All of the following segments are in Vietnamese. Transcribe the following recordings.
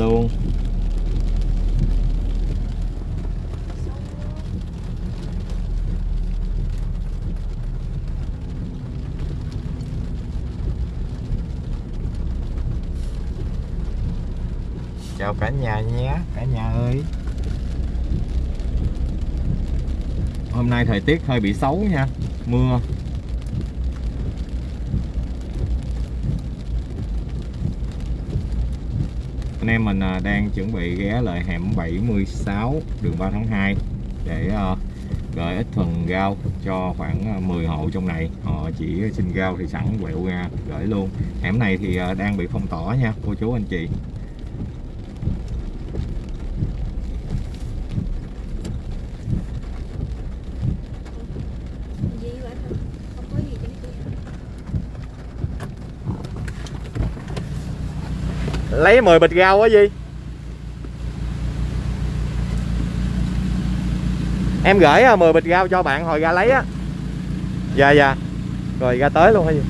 luôn. Chào cả nhà nhé, cả nhà ơi. Hôm nay thời tiết hơi bị xấu nha, mưa. Em mình à, đang chuẩn bị ghé lại hẻm 76 đường 3 tháng 2 để à, gửi ít phần rau cho khoảng à, 10 hộ trong này. Họ chỉ xin rau thì sẵn, quẹo ra, gửi luôn. Hẻm này thì đang bị phong tỏa nha, cô chú anh chị gì vậy thôi không có gì trên kia lấy 10 bịch rau á gì em gửi à, 10 bịch rau cho bạn hồi ra lấy á. Dạ dạ. Rồi ra tới luôn hả gì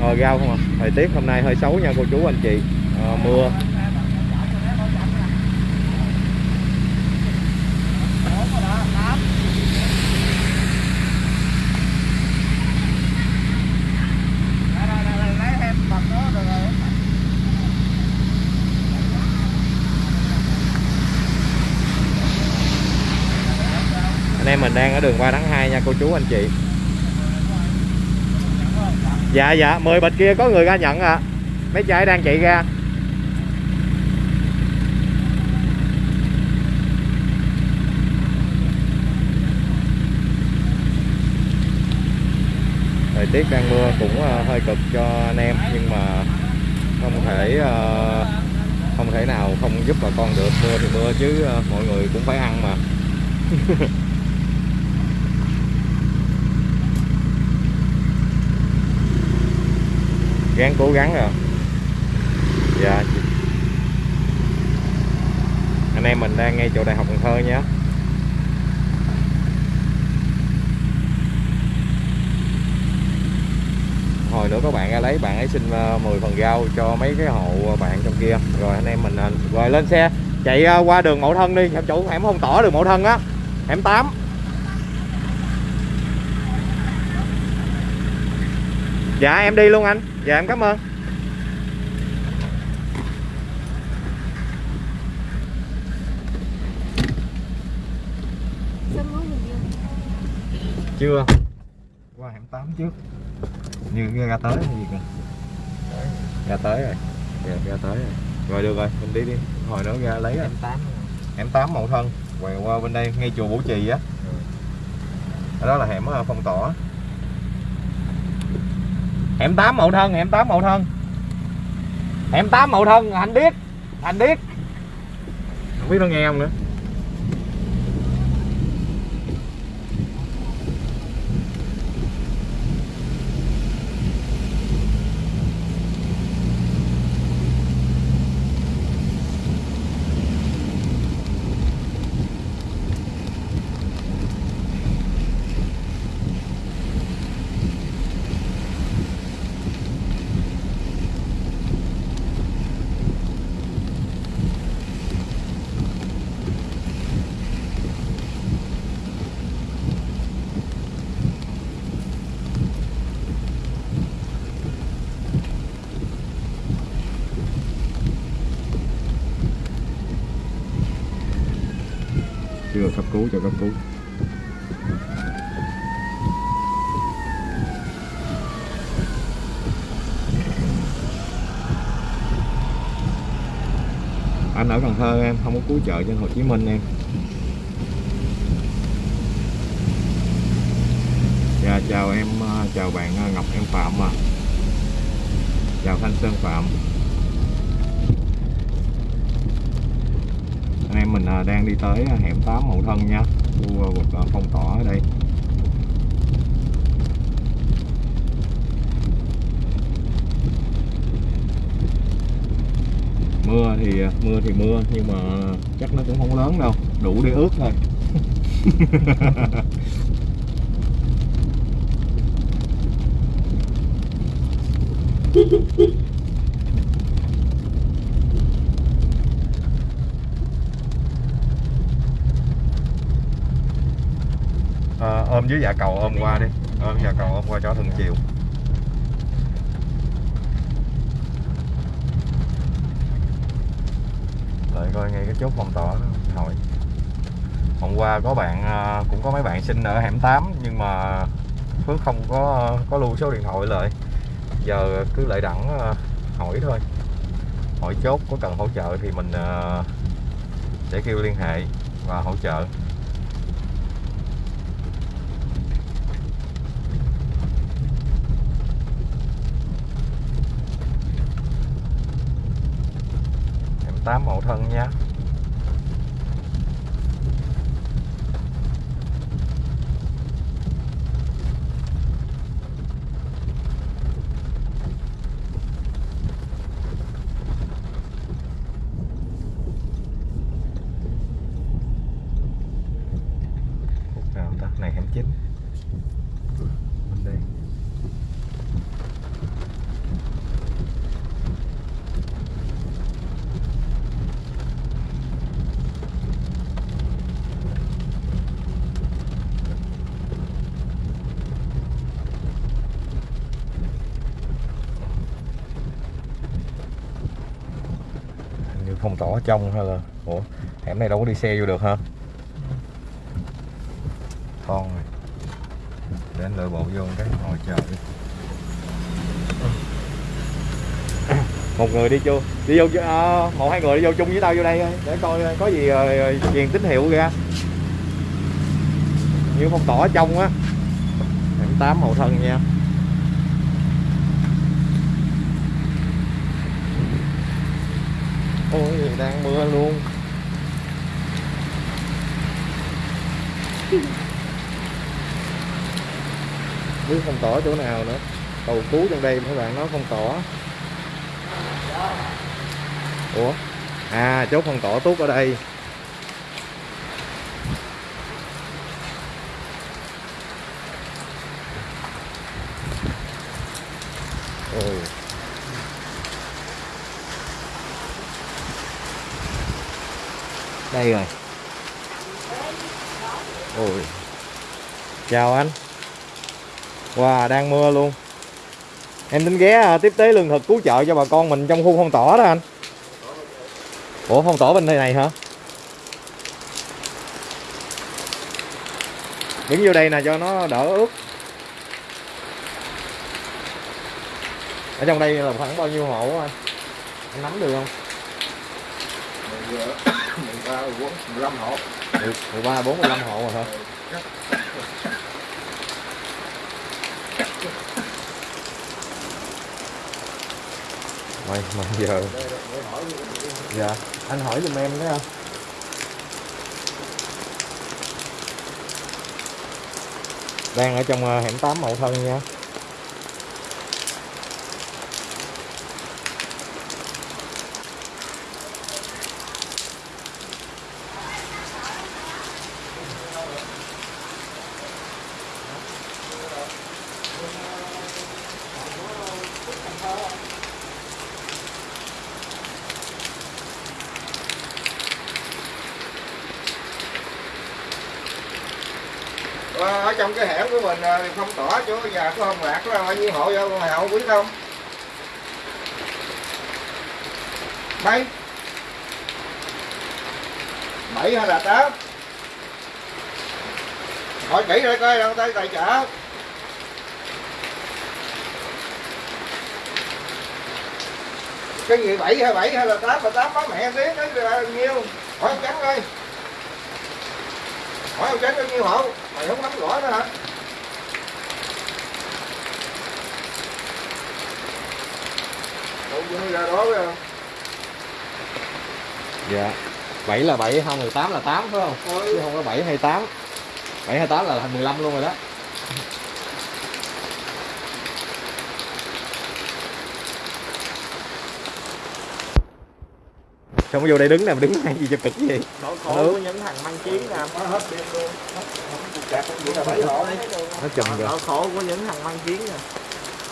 ờ rau không à. Thời tiết hôm nay hơi xấu nha cô chú anh chị. Ờ, mưa anh em mình đang ở đường qua tháng 2 nha, cô chú, anh chị. Dạ dạ 10 bịch kia có người ra nhận à mấy trai đang chạy ra. Thời tiết đang mưa cũng ờ, hơi cực cho anh em, nhưng mà không thể ờ, không thể nào không giúp bà con được. Mưa thì mưa chứ ờ, mọi người cũng phải ăn mà. ráng cố gắng rồi. Dạ. Anh em mình đang ngay chỗ đại học Cần Thơ nhé. Hồi nữa các bạn ra lấy, bạn ấy xin ờ, 10 phần rau cho mấy cái hộ bạn trong kia. Rồi anh em mình ờ, rồi lên xe, chạy ờ, qua đường Mậu Thân đi. Em chủ hẻm không tỏ đường Mậu Thân á. Hẻm 8 dạ em đi luôn anh dạ em cảm ơn. Chưa. Qua hẻm 8 trước. Như ra tới hay gì kìa. Ra tới rồi. Dạ, ra tới rồi. Rồi được rồi. Mình đi đi. Hồi nữa ra lấy hẻm 8 hẻm 8 mậu thân. Quẹo qua bên đây ngay chùa Bủ Trì á. Ở đó là hẻm ờ, phong tỏa hẻm 8 mậu thân hẻm 8 mậu thân. Hẻm 8 mậu thân, anh biết anh biết không biết nó nghe không nữa chưa cấp cứu cho cấp cứu anh ở Cần Thơ em, không có cứu trợ trên Hồ Chí Minh em. Dạ chào em ờ, chào bạn ờ, Ngọc Em Phạm à chào Thanh Sơn Phạm. Anh em mình ờ, đang đi tới hẻm 8 Mậu Thân nha, khu vực phong tỏa ở đây. Mưa thì à, mưa thì mưa nhưng mà chắc nó cũng không lớn đâu đủ để ướt thôi. À, ôm dưới dạ cầu ôm qua đi ôm dạ cầu ôm qua cho thường chiều đợi coi ngay cái chốt phong tỏa hỏi hôm qua có bạn à, cũng có mấy bạn xin ở hẻm 8 nhưng mà Phước không có có lưu số điện thoại lại. Giờ cứ lại đẳng à, hỏi thôi. Hỏi chốt có cần hỗ trợ thì mình à, sẽ kêu liên hệ và hỗ trợ em tám mẫu thân nhé khúc nào ta này hẻm chín bên đây Hình như phong tỏa ở trong hay là ủa hẻm này đâu có đi xe vô được ha con này. Để anh lựa bộ vô cái ngồi chờ đi. Một người đi chưa? đi vô à, một hai người đi vô chung với tao vô đây thôi. Để coi có gì ờ, truyền tín hiệu ra như phong tỏa ở trong á hẻm tám hậu thân nha ôi đang mưa luôn. Biết phong tỏa chỗ nào nữa. Cầu cứu trong đây mấy bạn nói phong tỏa. Ủa? À chốt phong tỏa tốt ở đây ôi đây rồi ôi chào anh Wow, đang mưa luôn Em tính ghé à, tiếp tế lương thực cứu trợ cho bà con mình trong khu phong tỏa đó anh Ủa phong tỏa bên đây này hả? Đứng vô đây nè cho nó đỡ ướt Ở trong đây là khoảng bao nhiêu hộ anh? Anh nắm được không? 13, 14, 15 hộ 13, 4, 15 hộ rồi hả? Rồi, mà giờ Dạ, anh hỏi giùm em đấy không? Đang ở trong ờ, hẻm 8 Mậu Thân nha Ờ, ở trong cái hẻm của mình ờ, phong tỏa chỗ nhà của ông lạc có bao nhiêu hộ vô mày hộ biết không? Mấy? Bảy hay là tám? Hỏi kỹ rồi coi, đâu tới tài trợ. Cái gì, bảy hay bảy hay là tám? Mà tám báo mẹ tiếng đấy là nhiêu? Hỏi ông trắng đi hỏi ông trắng bao nhiêu hộ? Mày không nắm rõ nữa hả? ra đó phải không? Dạ. 7 là 7 không 18 là 8 phải không? Ừ. chứ không có 7 hay 8 7 hay 8 là thành 15 luôn rồi đó. Xong vô đây đứng nè, đứng hay gì cho cực gì Nỗi khổ ừ. của những thằng mang chiến nè Nó hết đêm luôn. Nó chùm rồi. Nỗi khổ của những thằng mang chiến nè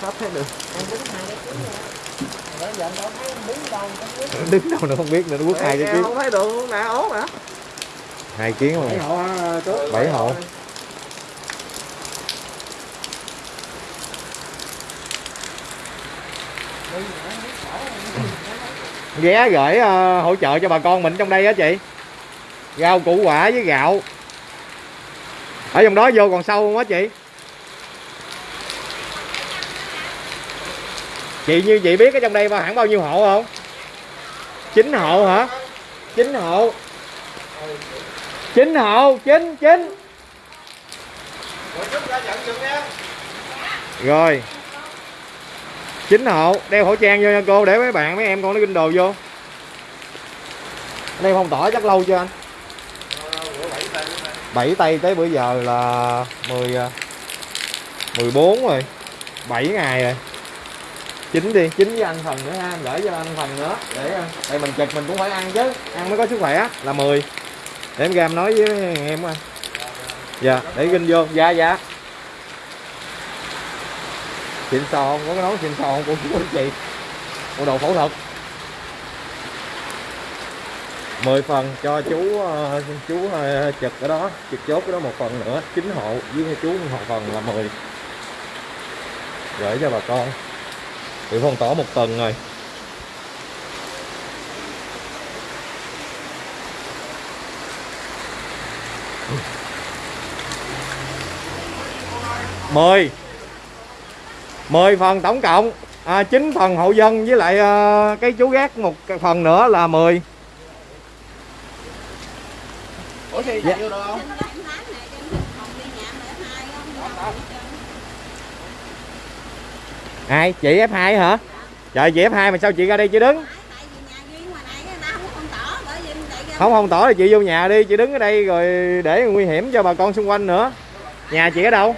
Sắp thấy được. Em đứng hai cái rồi. Rồi đứng đâu nữa không biết nữa nó quất hai cái kiến không thấy được nè ốm hả? Hai kiến bảy mà hộ chú Bảy hộ. ghé gửi ờ, hỗ trợ cho bà con mình trong đây á chị. Rau củ quả với gạo. Ở trong đó vô còn sâu không á chị chị như chị biết ở trong đây hẳn bao nhiêu hộ không? Chín hộ hả? Chín hộ. Chín hộ, chín chín. Rồi. Chín hộ, đeo khẩu trang vô nha cô, để mấy bạn, mấy em con nó kinh đồ vô. Đây phong tỏa chắc lâu chưa anh? Bảy tay tới bữa giờ là mười à, mười bốn rồi. Bảy ngày rồi chín đi, chín với ăn phần nữa ha gửi cho anh phần nữa. Để ờ, đây mình chật mình cũng phải ăn chứ. Ăn mới có sức khỏe là 10 để em ra em nói với em coi dạ để ginh vô. Dạ dạ. Xịn sò không? Có cái nón xịn sò không? Của chú anh chị bộ đồ phẫu thuật. 10 phần cho chú ờ, chú chật trực ở đó. Trực chốt cái đó một phần nữa. Chín hộ với chú một phần là 10 gửi cho bà con bị phong tỏa một tuần rồi. Mười 10 phần tổng cộng. À, 9 phần hộ dân với lại ờ, cái chú gác một cái phần nữa là 10 ủa thì Dạ. được không Trên đó em bán này, trên phòng đi nhà mà hai không? Đâu hết trơn ai chị F2 hả? Trời, chị F2 mà sao chị ra đây chị đứng? Không không tỏ thì chị vô nhà đi, chị đứng ở đây rồi để nguy hiểm cho bà con xung quanh nữa. Nhà chị ở đâu?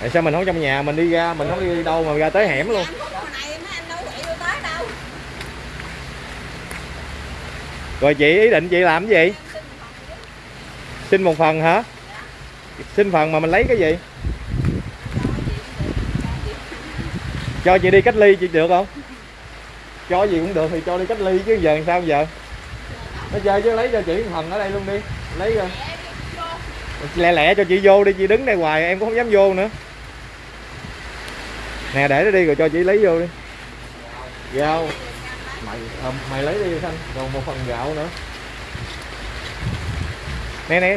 Tại sao mình không trong nhà, mình đi ra, mình không đi đâu mà ra tới hẻm luôn? Rồi chị ý định chị làm cái gì Em xin phòng chứ xin một phần hả? Xin phần mà mình lấy cái gì? Cho chị đi cách ly chị được không? Cho gì cũng được thì cho đi cách ly chứ giờ làm sao giờ? Nó chơi chứ lấy cho chị một phần ở đây luôn đi. Lấy rồi lẹ lẹ cho chị vô đi, chị đứng đây hoài, em cũng không dám vô nữa. Nè, để nó đi rồi cho chị lấy vô đi. Gạo mày ờ, mày lấy đi xanh còn một phần gạo nữa né né.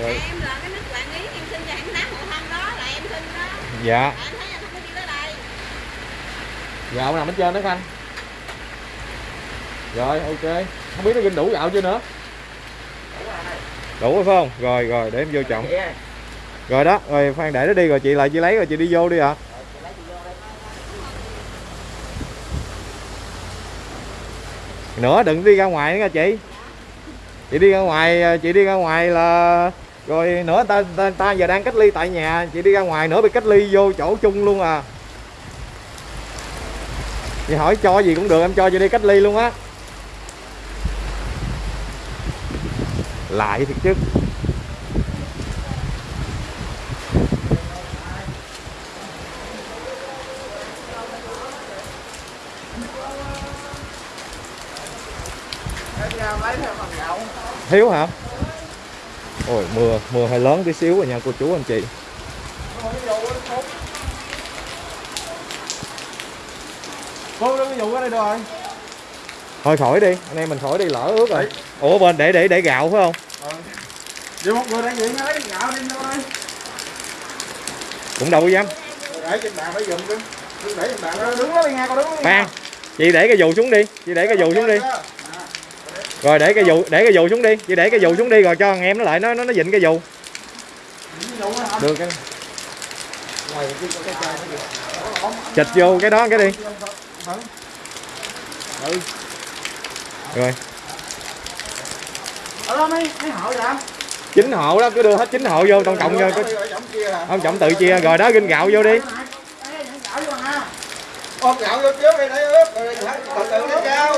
Rồi. Em là cái nước quản lý em xin cho em tám hộ thân đó là em xin đó. dạ. Tại em thấy là không có đi tới đây. gạo nằm ở trên đó khanh? Rồi ok. Không biết nó ginh đủ gạo chưa nữa? Đủ rồi phải không? Rồi rồi để em vô trọng. Rồi đó rồi khoan để nó đi rồi chị lại chị lấy rồi chị đi vô đi ạ nữa đừng đi ra ngoài nữa nha chị. Chị đi ra ngoài à, chị đi ra ngoài là rồi nữa ta, ta, ta giờ đang cách ly tại nhà chị đi ra ngoài nữa bị cách ly vô chỗ chung luôn à. Chị hỏi cho gì cũng được em cho chị đi cách ly luôn á. Lại thiệt chứ. Thiếu hả? Ôi mưa mưa hơi lớn tí xíu rồi nha cô chú anh chị. Cô đừng dụ ở đây rồi? Thôi khỏi đi anh em mình khỏi đi lỡ ướt rồi. Ủa bên để để để gạo phải không? Vô một người đang diện lấy gạo đi vô đây cũng đâu dám. Để trên bàn phải dùng đi đừng để trên bàn đó. Đứng đó đi nghe con đứng đó đi khoan chị để cái dù xuống đi chị để cái dù xuống đi rồi để cái dù để cái dù xuống đi chị để cái dù xuống đi rồi cho thằng em nó lại nó nó nó dịnh cái dù được cái ngoài kia có cái chai nó chịch vô cái đó cái đi ừ rồi ở đó mấy mấy hộ vậy chín hộ đó cứ đưa hết chín hộ vô tổng cộng cho cái Trọng chia hả ông trọng tự chia rồi đó ginh gạo vô đi ôm gạo vô trước đi để ướp rồi từ từ lấy rau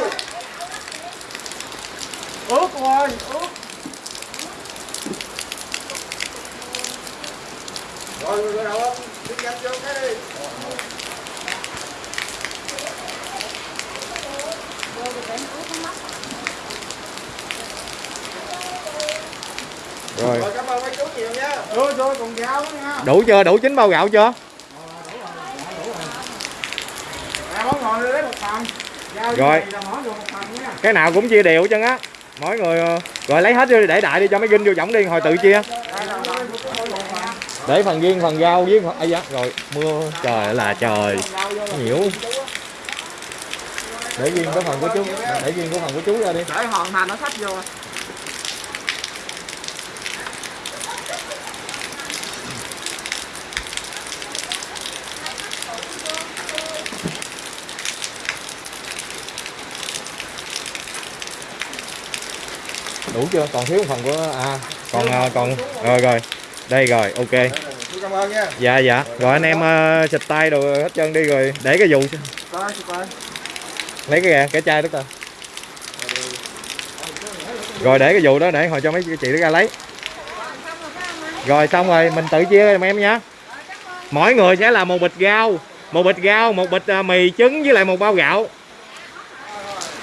ướt thôi ướt rồi rồi đâu không? Đi nhanh vô cái đi. Rồi. Rồi cảm ơn mấy chú nhiều nha. Rồi rồi còn gạo nữa nha. Đủ chưa? Đủ chín bao gạo chưa? Món ngồi lấy một phần. Giao Rồi. gì là mở được một phần nha. Cái nào cũng chia đều chân á mỗi người ờ, rồi lấy hết đi, để đại đi cho mấy ginh vô giỏng đi, hồi tự chia. Để phần viên phần rau với phần... Ây dạ rồi, mưa, trời là trời. Nhiễu để viên cái phần của chú, để viên có phần của chú ra đi. Để hoàn thành nó sách vô. Đủ chưa? Còn thiếu một phần của à còn à, còn rồi rồi. Đây rồi ok. Cảm ơn nha. Dạ dạ. Rồi anh em uh, xịt tay đồ hết trơn đi rồi để cái dù lấy cái kìa cái chai đó coi rồi để cái dù đó để hồi cho mấy chị đó ra lấy. Rồi xong rồi mình tự chia em em nha. Mỗi người sẽ là một bịch rau một bịch rau một bịch à, mì trứng với lại một bao gạo.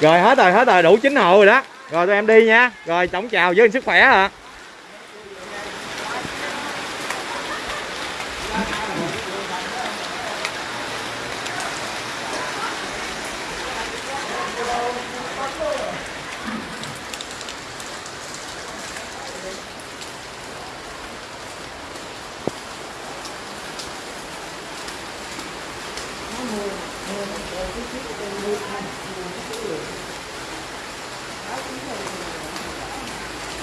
Rồi hết rồi hết rồi đủ chín hộ rồi đó rồi tụi em đi nha. Rồi tổng chào với sức khỏe ạ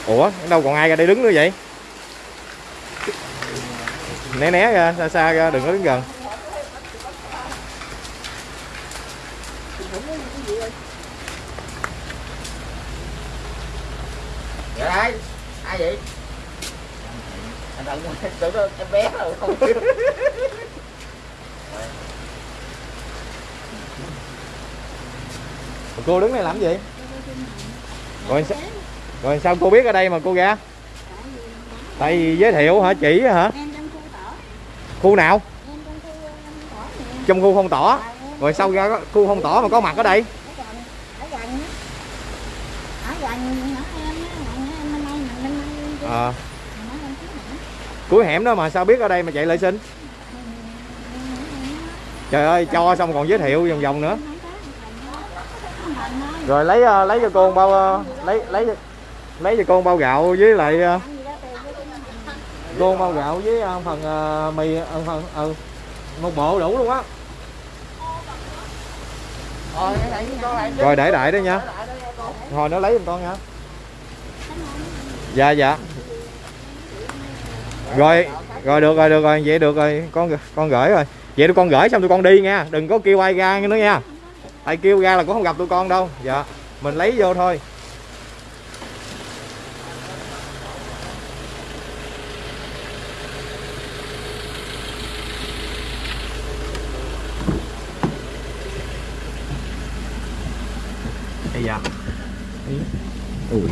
ủa đâu còn ai ra đây đứng nữa vậy? Né né ra xa xa ra đừng có đứng gần. Dạ ai ai vậy? Anh tưởng em bé rồi không biết. Cô đứng đây làm gì? Rồi sao, rồi sao cô biết ở đây mà cô ra tại vì giới thiệu hả chỉ hả? Khu nào? Trong khu ờ, tỏ tỏ. Rồi sao ra khu phong tỏ mà có mặt ở đây? À, cuối hẻm đó mà sao biết ở đây mà chạy lại xin? Trời ơi cho xong còn giới thiệu vòng vòng nữa. Rồi lấy ờ, lấy cho cô bao ờ, lấy lấy lấy cho một bao gạo với lại ờ, cô một bao gạo với ờ, phần ờ, mì ờ, phần ừ, một bộ đủ luôn á. Con rồi để đại đó nha. Hồi nó lấy giùm con nha. Dạ dạ. Rồi rồi được rồi được rồi. Vậy được rồi. Con con gửi rồi. Vậy tụi con gửi xong tụi con đi nha. Đừng có kêu ai ra nữa nha. Ai kêu ra là cũng không gặp tụi con đâu. Dạ. Mình lấy vô thôi ủi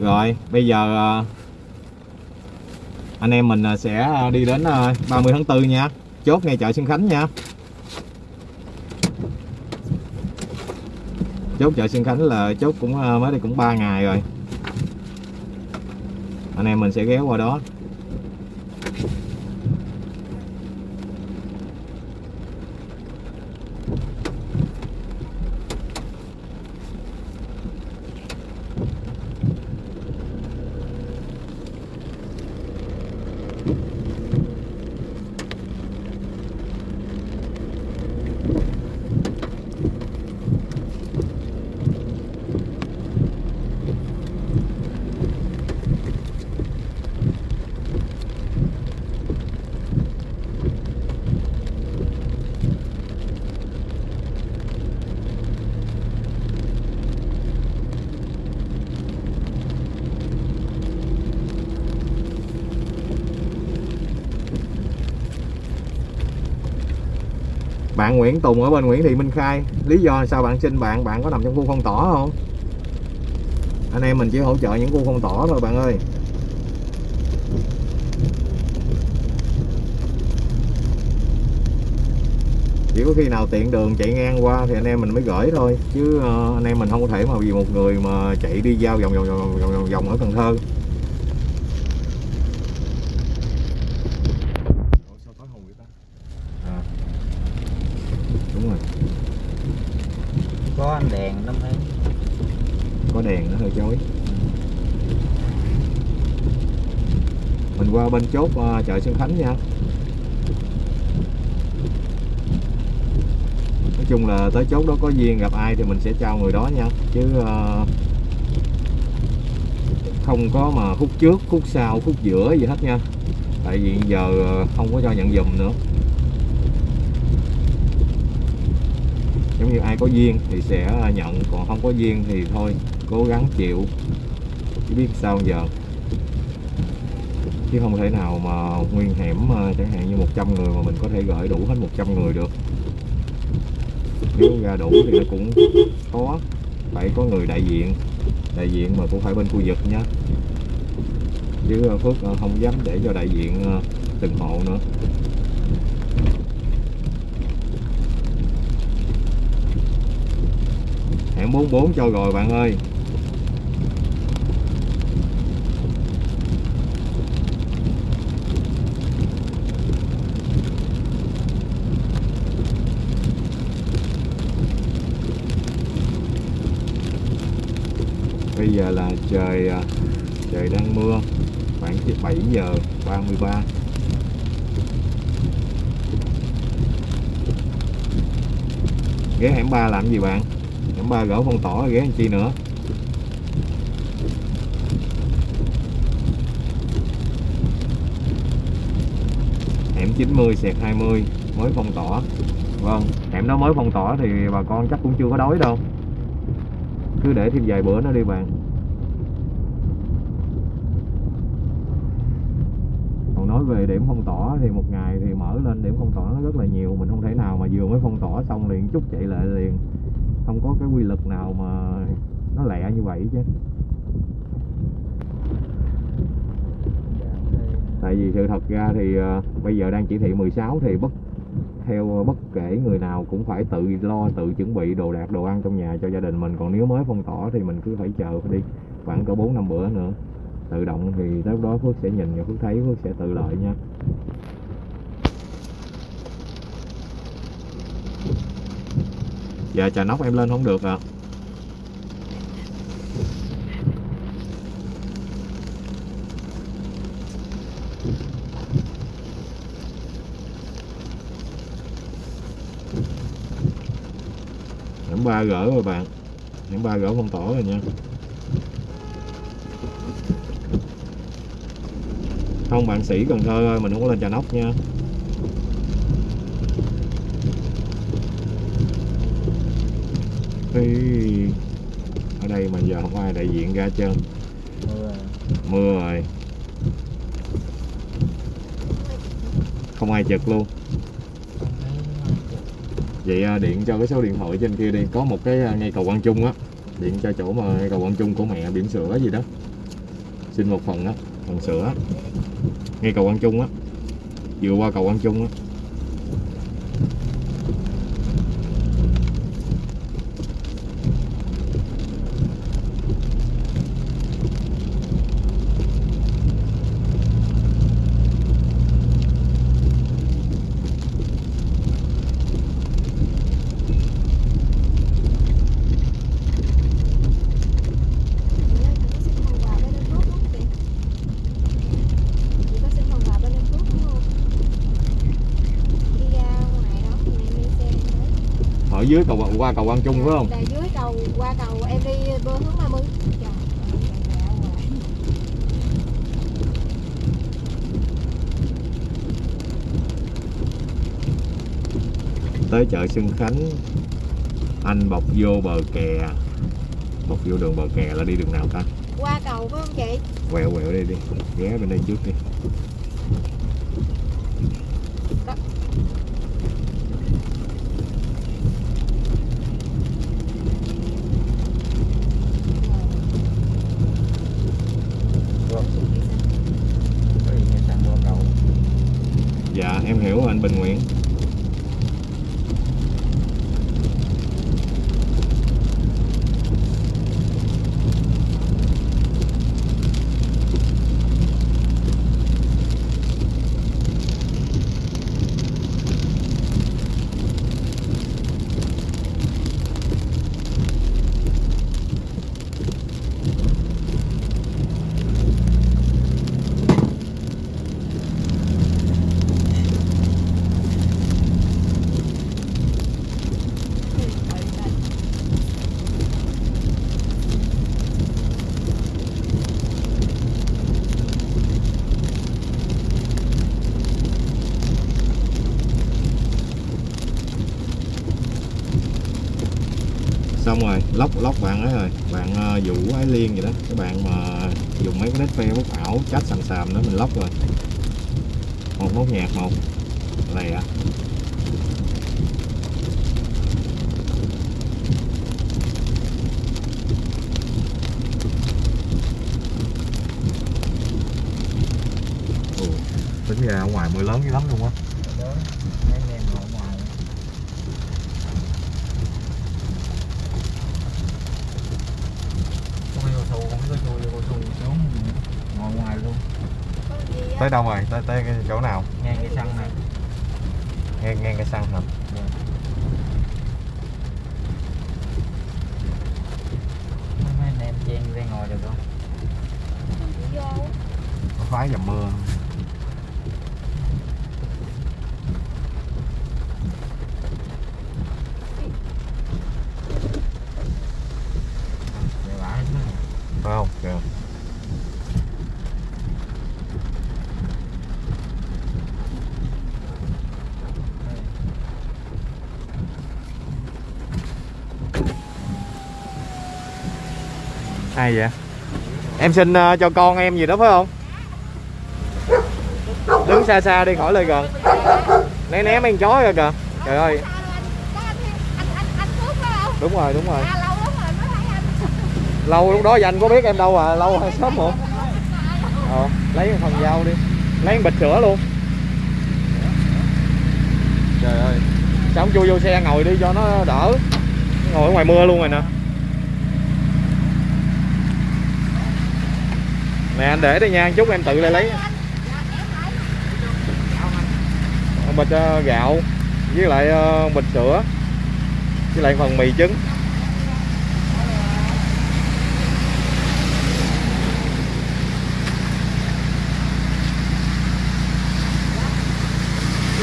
Rồi, bây giờ ờ, anh em mình ờ, sẽ đi đến ờ, 30 tháng 4 nha. Chốt ngay chợ Xuân Khánh nha. Chốt chợ Xuân Khánh là chốt cũng mới đây cũng 3 ngày rồi. Anh em mình sẽ ghé qua đó. Bạn Nguyễn Tùng ở bên Nguyễn Thị Minh Khai. Lý do sao bạn xin bạn bạn có nằm trong khu phong tỏa không? Anh em mình chỉ hỗ trợ những khu phong tỏa thôi bạn ơi. Chỉ có khi nào tiện đường chạy ngang qua thì anh em mình mới gửi thôi. Chứ ờ, anh em mình không có thể mà vì một người mà chạy đi giao vòng vòng vòng vòng vòng, vòng ở Cần Thơ À đúng rồi. Có anh đèn lắm thấy có đèn nó hơi chói mình qua bên chốt ờ, chợ Xuân Khánh nha. Nói chung là tới chốt đó có duyên gặp ai thì mình sẽ trao người đó nha. Chứ ờ, không có mà phút trước phút sau phút giữa gì hết nha. Tại vì giờ ờ, không có cho nhận dùm nữa giống như ai có duyên thì sẽ à, nhận, còn không có duyên thì thôi, cố gắng chịu. Chứ biết sao giờ. Chứ không thể nào mà nguyên hẻm à, chẳng hạn như 100 người mà mình có thể gửi đủ hết 100 người được. Nếu ra đủ thì nó cũng khó. Phải có người đại diện. Đại diện mà cũng phải bên khu vực nhé chứ à, Phước không dám để cho đại diện từng hộ nữa. Hẻm 44 cho rồi bạn ơi. Bây giờ là trời à, trời đang mưa, khoảng 7 giờ 33 ghé hẻm 3 làm gì bạn? Hẻm 3 gỡ phong tỏa ghé làm chi nữa. Hẻm 90 xẹt 20 mới phong tỏa vâng hẻm đó mới phong tỏa thì bà con chắc cũng chưa có đói đâu. Cứ để thêm vài bữa nữa đi bạn còn nói về điểm phong tỏa thì một ngày thì mở lên điểm phong tỏa nó rất là nhiều. Mình không thể nào mà vừa mới phong tỏa xong liền chút chạy lại có cái quy luật nào mà nó lẹ như vậy chứ? Tại vì sự thật ra thì ờ, bây giờ đang chỉ thị 16 thì bất, theo ờ, bất kể người nào cũng phải tự lo, tự chuẩn bị đồ đạc, đồ ăn trong nhà cho gia đình mình. Còn nếu mới phong tỏa thì mình cứ phải chờ đi, khoảng cỡ bốn năm bữa nữa. Tự động thì tới lúc đó Phước sẽ nhìn và Phước thấy Phước sẽ tự lợi nha. Dạ chà nóc em lên không được ạ. Hẻm ba gỡ rồi bạn. Hẻm ba gỡ phong tỏ rồi nha. Không, bạn sĩ Cần Thơ ơi, Mình không có lên trà nóc nha. Ê, Ở đây mà giờ không ai đại diện ra trơn mưa rồi. Không ai trực luôn. Vậy à, điện cho cái số điện thoại trên kia đi. Có một cái à, ngay cầu Quang Trung á. Điện cho chỗ mà ngay cầu Quang Trung của mẹ biển sữa gì đó. Xin một phần á phần sữa ngay cầu Quang Trung á. Vừa qua cầu Quang Trung á. Dưới cầu qua cầu Quang Trung phải không? Là dưới cầu qua cầu em đi hướng 30 Trời ơi, trời ơi, ngoài. tới chợ Xuân Khánh anh bọc vô bờ kè. Bọc vô đường bờ kè là đi đường nào ta? Qua cầu phải không chị? quẹo quẹo đi đi. Ghé bên đây trước đi em hiểu rồi anh Bình Nguyễn xong rồi lóc lóc bạn ấy rồi. Bạn ờ, vũ ái liên vậy đó. Các bạn mà dùng mấy cái nét facebook ảo chát sàm sàm đó mình lóc rồi. Một nốt nhạc một. Lè tính ra ở ngoài mưa lớn dữ lắm luôn á đó mấy anh em ngồi ngoài không có thu không có chui vô thu xuống ngồi ngoài luôn Có gì á? Tới đâu rồi? Tới tới cái chỗ nào? Ngang cái sân này nghe nghe cái xăng hả mấy anh em chen ra ngồi được không Vô. có phái dầm mưa để bãi hết nữa phải không kìa ai vậy? Em xin uh, cho con em gì đó phải không? Đứng xa xa đi khỏi lời gần. Né ném em chó rồi kìa. Trời ơi. Đúng rồi đúng rồi. Lâu lúc đó anh có biết em đâu à lâu hay sớm không ờ lấy một phần dao đi. Lấy một bịch sữa luôn. Trời ơi. Sao không chui vô xe ngồi đi cho nó đỡ. Ngồi ở ngoài mưa luôn rồi nè. Nè, anh để đây nha, chút em tự lại lấy. Bịch gạo, với lại ờ, bịch sữa, với lại phần mì trứng.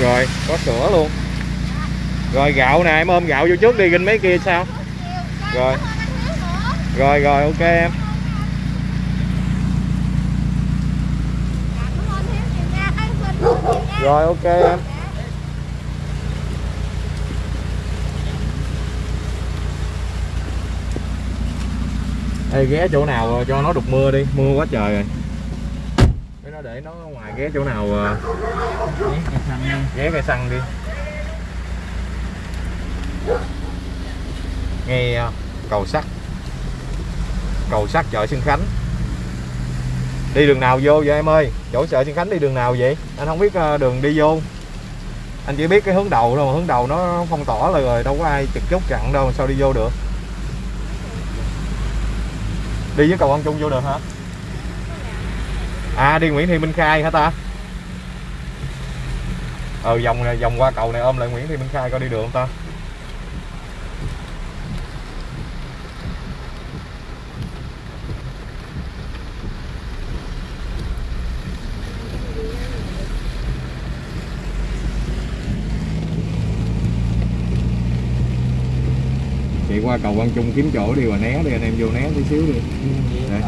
Rồi, có sữa luôn. Rồi, gạo nè, em ôm gạo vô trước đi, ginh mấy kia sao? Rồi. Rồi rồi, ok em. Rồi ok em. Ê, ghé chỗ nào ờ, cho nó đục mưa đi. Mưa quá trời rồi. Để nó để nó ngoài ghé chỗ nào ờ, đi ghé cây xăng đi. Ngay ờ, cầu sắt. Cầu sắt chợ Xuân Khánh đi đường nào vô vậy em ơi? Chỗ chợ Xuân Khánh đi đường nào vậy? Anh không biết ờ, đường đi vô. Anh chỉ biết cái hướng đầu thôi mà hướng đầu nó phong tỏa là rồi, đâu có ai trực chốt chặn đâu mà sao đi vô được? Đi với cầu ông Trung vô được hả? À đi Nguyễn Thị Minh Khai hả ta? Ờ vòng này, vòng qua cầu này ôm lại Nguyễn Thị Minh Khai coi đi được không ta? Qua cầu Quang Trung kiếm chỗ đi rồi né đi, anh em vô né tí xíu đi Đấy.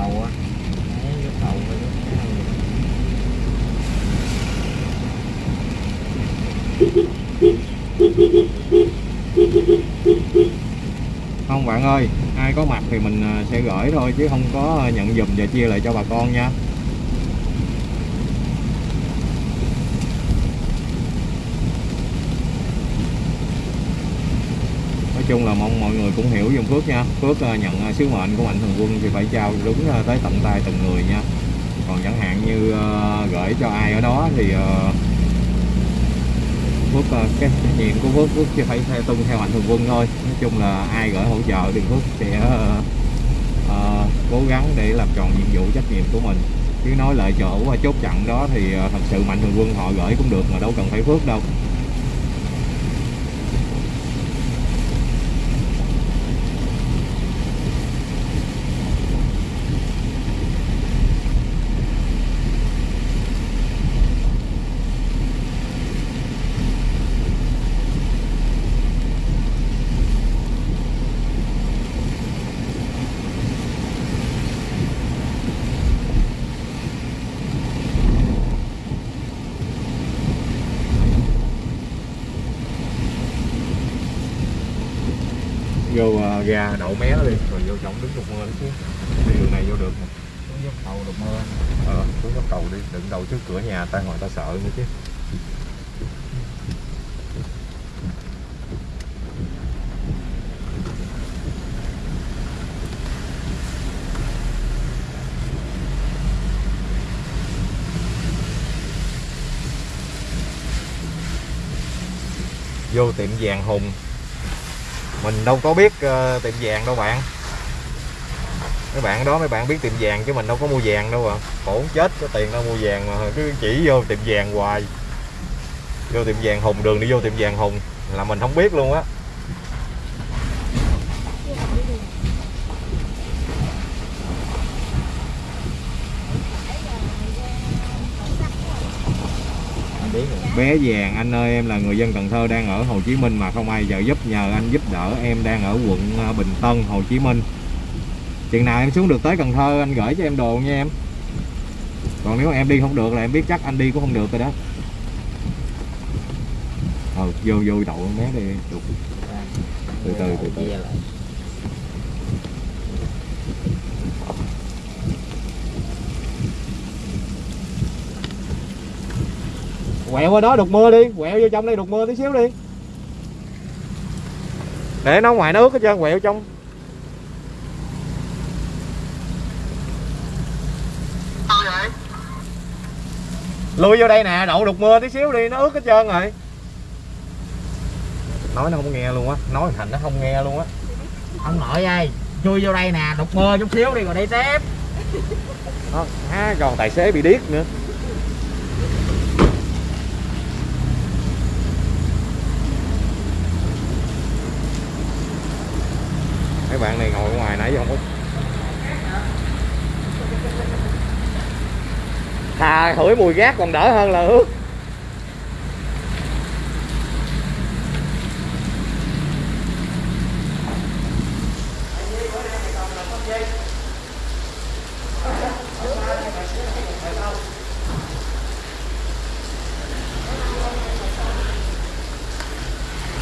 không, bạn ơi, ai có mặt thì mình à, sẽ gửi thôi chứ không có à, nhận dùm và chia lại cho bà con nha nói chung là mong mọi người cũng hiểu dùng Phước nha. Phước à, nhận à, sứ mệnh của Mạnh Thường Quân thì phải trao đúng à, tới tận tay từng người nha. Còn chẳng hạn như gửi cho ai ở đó thì Phước cái trách nhiệm của Phước Phước chỉ phải theo tuân theo mạnh thường quân thôi. Nói chung là ai gửi hỗ trợ thì Phước sẽ uh, cố gắng để làm tròn nhiệm vụ trách nhiệm của mình. Chứ nói lời chỗ và chốt chặn đó thì thật sự mạnh thường quân họ gửi cũng được mà đâu cần phải Phước đâu. Ra đậu mé nó đi, rồi vô trong đứng đục mưa chứ. Đi đường này vô được. Mà xuống dốc cầu đục mưa ờ xuống góc cầu đi, đừng đầu trước cửa nhà ta, ngoài ta sợ nữa chứ. Vô tiệm vàng hùng mình đâu có biết uh, tiệm vàng đâu bạn. Mấy bạn đó mấy bạn biết tiệm vàng chứ mình đâu có mua vàng đâu à khổ chết có tiền đâu mua vàng mà cứ chỉ vô tiệm vàng hoài. Vô tiệm vàng hùng đường đi vô tiệm vàng hùng là mình không biết luôn á anh vé vàng. Anh ơi em là người dân Cần Thơ đang ở Hồ Chí Minh mà không ai giờ giúp. Nhờ anh giúp đỡ em đang ở quận à, Bình Tân Hồ Chí Minh. Chừng nào em xuống được tới Cần Thơ anh gửi cho em đồ nha em. Còn nếu em đi không được là em biết chắc anh đi cũng không được rồi đó. Ờ vô vô đậu con bé đi. Từ Từ từ, từ. Từ. Quẹo qua đó đục mưa đi quẹo vô trong đây đục mưa tí xíu đi. Để nó ngoài nó ướt hết trơn quẹo trong. Lui vô đây nè đậu đục mưa tí xíu đi nó ướt hết trơn rồi. Nói nó không nghe luôn á nói thành nó không nghe luôn á. Ông nội ơi chui vô đây nè đục mưa chút xíu đi rồi đi tiếp. Đó, à, còn tài xế bị điếc nữa mấy bạn này ngồi ở ngoài nãy giờ không có thà hửi mùi gác còn đỡ hơn là ướt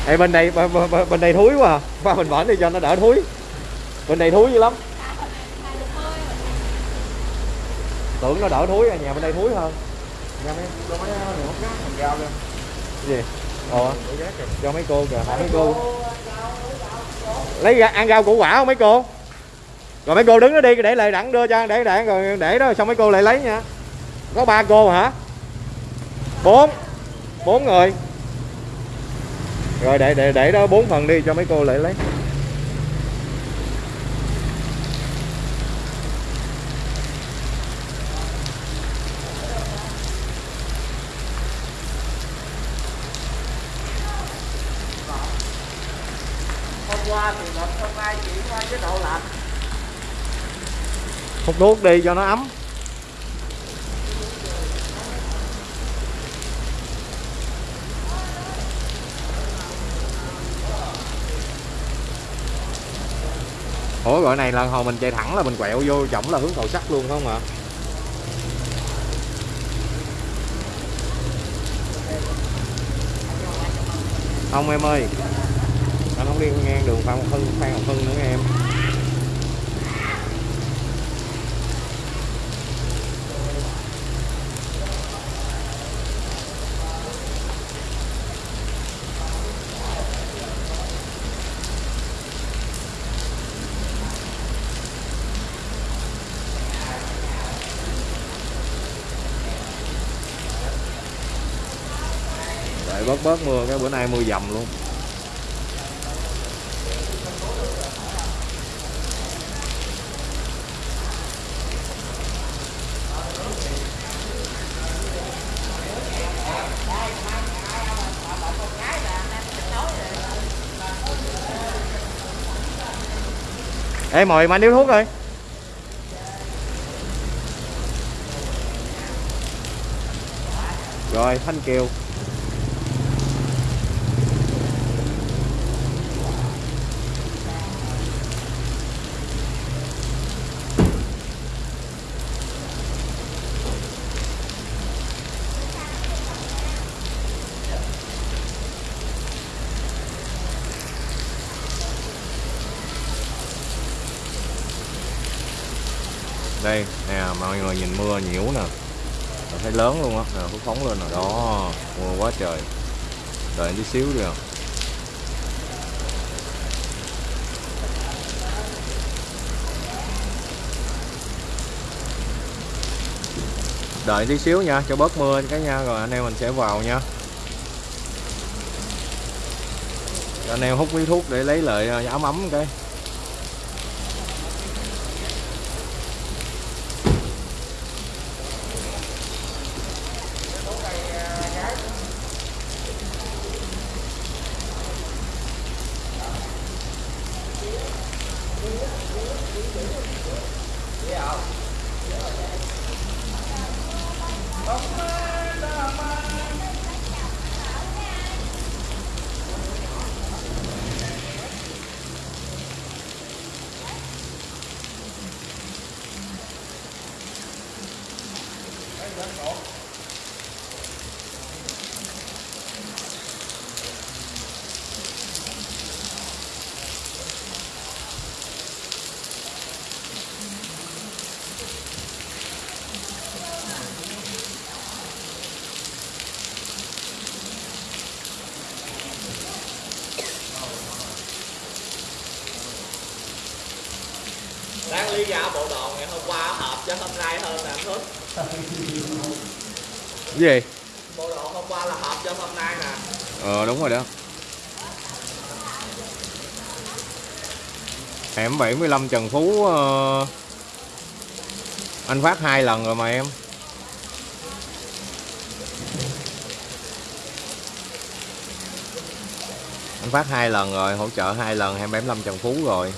Ê, bên đây bên, bên, bên đây thúi quá à. qua mình bển đi cho nó đỡ thúi. Bên đây thúi dữ lắm. Tưởng nó đỡ thúi à nhà bên đây thúi hơn. Mấy mấy hút gác lên. Gì? Ồ. Cho mấy cô kìa mấy cô. Lấy ra, ăn rau củ quả không mấy cô? Rồi mấy cô đứng đó đi để lại đặng đưa cho để đặng rồi để đó xong mấy cô lại lấy nha. Có ba cô hả? Bốn. Bốn người. Rồi để để để đó bốn phần đi cho mấy cô lại lấy hôm qua thì lịch hôm nay cái độ lạnh hút đuốc đi cho nó ấm. Ủa gọi này là hồi mình chạy thẳng là mình quẹo vô chổng là hướng cầu sắt luôn phải không ạ? Không em ơi không đi ngang đường Phan Ngọc Hưng, Phan Ngọc Hưng nữa em. Bớt bớt mưa cái bữa nay mưa dầm luôn. Ê mồi mà điếu thuốc rồi Rồi Thanh Kiều. Đây, nè mọi người nhìn mưa nhiễu nè. Thấy lớn luôn á, nè phóng phóng lên rồi. Đó, mưa quá trời. Đợi tí xíu đi à. Đợi tí xíu nha, cho bớt mưa cái nha, rồi anh em mình sẽ vào nha. Cho anh em hút miếng thuốc để lấy lại à, ấm ấm cái đáng lý ra bộ đồ ngày hôm qua hợp cho hôm nay hơn nè anh Thức cái gì bộ đồ hôm qua là hợp cho hôm nay nè ờ đúng rồi đó hẻm 75 Trần Phú ờ, anh phát hai lần rồi mà em. Anh phát hai lần rồi, hỗ trợ hai lần 275 Trần Phú rồi.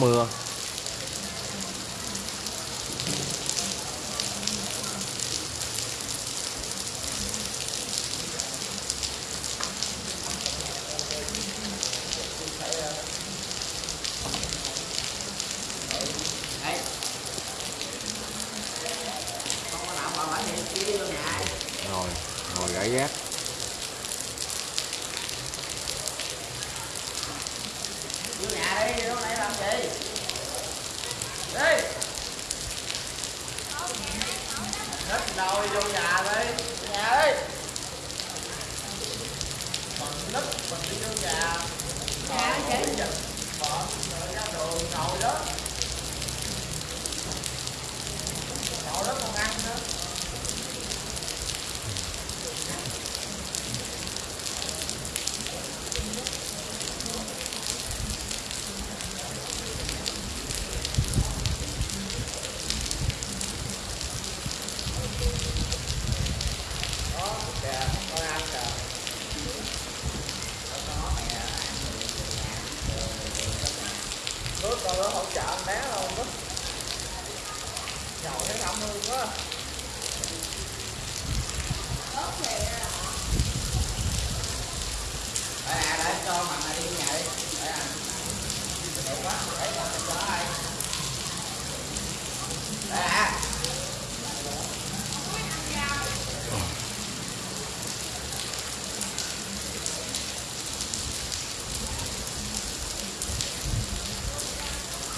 Mưa không có nào mà phải hiện kia vô nhà ngồi ngồi gãi gác vô nhà đi vô này làm gì đi hết nồi vô nhà đi nhà đi mình nứt mình đi vô nhà Dạ, chị. bọn rồi ra đường ngồi đó ngồi đó còn ăn nữa đó kìa con ăn kìa nước con nó hỗ trợ anh bé không đó nhậu thấy cảm ơn quá Ớt thì để nè để cho